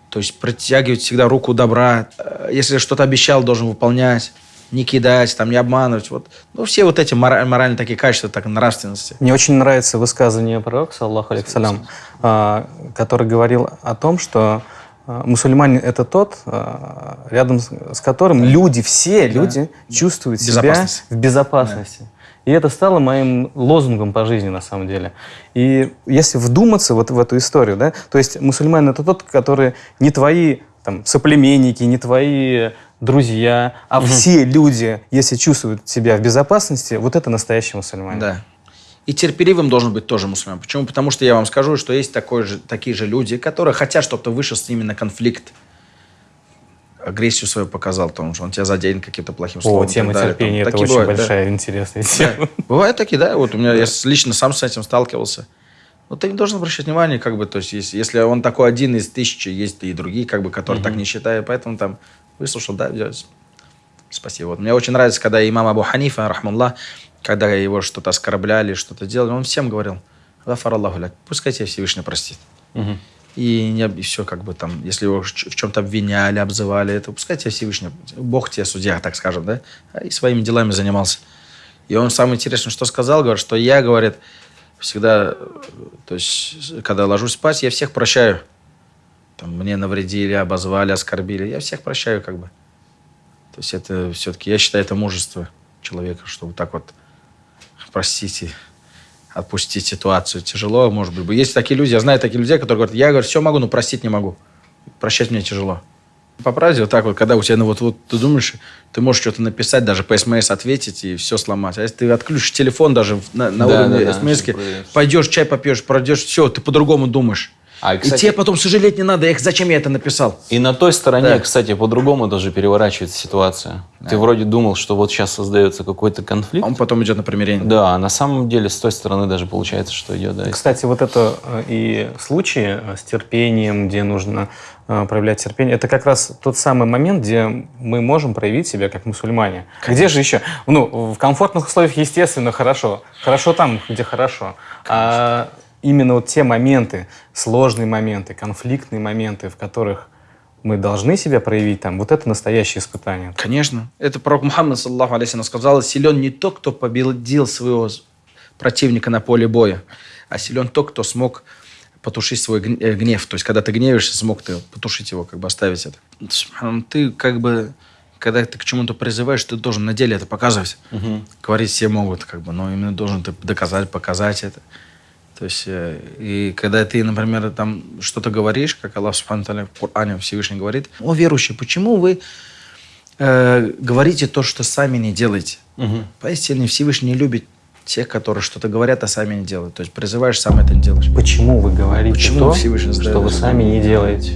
То есть протягивать всегда руку добра. Э, Если что-то обещал, должен выполнять. Не кидать, там, не обманывать. Вот. Ну, все вот эти мора- моральные такие качества, так, нравственности. Мне очень нравится высказывание пророка, саллаху алейкиссалям, а, который говорил о том, что а, мусульманин – это тот, а, рядом с которым люди, все люди чувствуют себя в безопасности. И это стало моим лозунгом по жизни, на самом деле. И если вдуматься вот в эту историю, да, то есть мусульманин – это тот, который не твои там, соплеменники, не твои друзья, а все люди, если чувствуют себя в безопасности, вот это настоящий мусульманин. Да. И терпеливым должен быть тоже мусульман. Почему? Потому что я вам скажу, что есть такой же, такие же люди, которые хотят, чтобы ты вышел с ними на конфликт. Агрессию свою показал, потому что он тебя заденет каким-то плохим словом. О, тема терпения это очень бывают, да. большая интересная тема. Бывают такие, да. Вот у меня, я лично сам с этим сталкивался. Но ты не должен обращать внимание, как бы, то есть, если, если он такой один из тысячи, есть и другие, как бы, которые так не считают, поэтому там выслушал, да. Спасибо. Вот мне очень нравится, когда имам Абу Ханифа, рахмуллах, когда его что-то оскорбляли, что-то делали, он всем говорил, «Гафар Аллаху ляк», пускай тебя Всевышний простит. И, не, и все, как бы там, если его в чем-то обвиняли, обзывали, это пускай тебя Всевышний, Бог тебе судья, так скажем, да, и своими делами занимался. И он самое интересное, что сказал, говорит, что я, говорит, всегда, то есть, когда ложусь спать, я всех прощаю. Там, мне навредили, обозвали, оскорбили, я всех прощаю, как бы. То есть это все-таки, я считаю, это мужество человека, что вот так вот простите, отпустить ситуацию. Тяжело, может быть. Есть такие люди, я знаю такие людей, которые говорят, я, говорю, все могу, но простить не могу. Прощать мне тяжело. По правде, вот так вот, когда у тебя, ну вот, вот ты думаешь, ты можешь что-то написать, даже по СМС ответить и все сломать. А если ты отключишь телефон даже на, на Да, уровне да, да, СМС, чтобы проверить. пойдешь, чай попьешь, пройдешь, все, ты по-другому думаешь. А, и кстати- тебе потом сожалеть не надо, эх, зачем я это написал? И на той стороне, Да. кстати, по-другому даже переворачивается ситуация. Ты вроде думал, что вот сейчас создается какой-то конфликт. А он потом идет на примирение. Да, а на самом деле с той стороны даже получается, что идет, да. Кстати, вот это э, и случаи э, с терпением, где нужно проявлять терпение, это как раз тот самый момент, где мы можем проявить себя как мусульмане. Где же еще? Ну, в комфортных условиях, естественно, хорошо. Хорошо там, где хорошо. А именно вот те моменты, сложные моменты, конфликтные моменты, в которых мы должны себя проявить там, вот это настоящее испытание. Конечно. Это пророк Мухаммад, саллаху алейхи, сказал, силен не тот, кто победил своего противника на поле боя, а силен тот, кто смог потушить свой э, гнев. То есть, когда ты гневаешься, смог ты потушить его, как бы оставить это. Ты как бы, когда ты к чему-то призываешь, ты должен на деле это показывать. Говорить все могут, как бы, но именно должен ты доказать, показать это. То есть, э, и когда ты, например, там что-то говоришь, как Аллах Субхану в Коране Всевышний говорит, о, верующие, почему вы э, говорите то, что сами не делаете? Поистине Всевышний любит тех, которые что-то говорят, а сами не делают. То есть призываешь, сам это не делаешь. Почему вы говорите Почему то, что вы сами не делаете?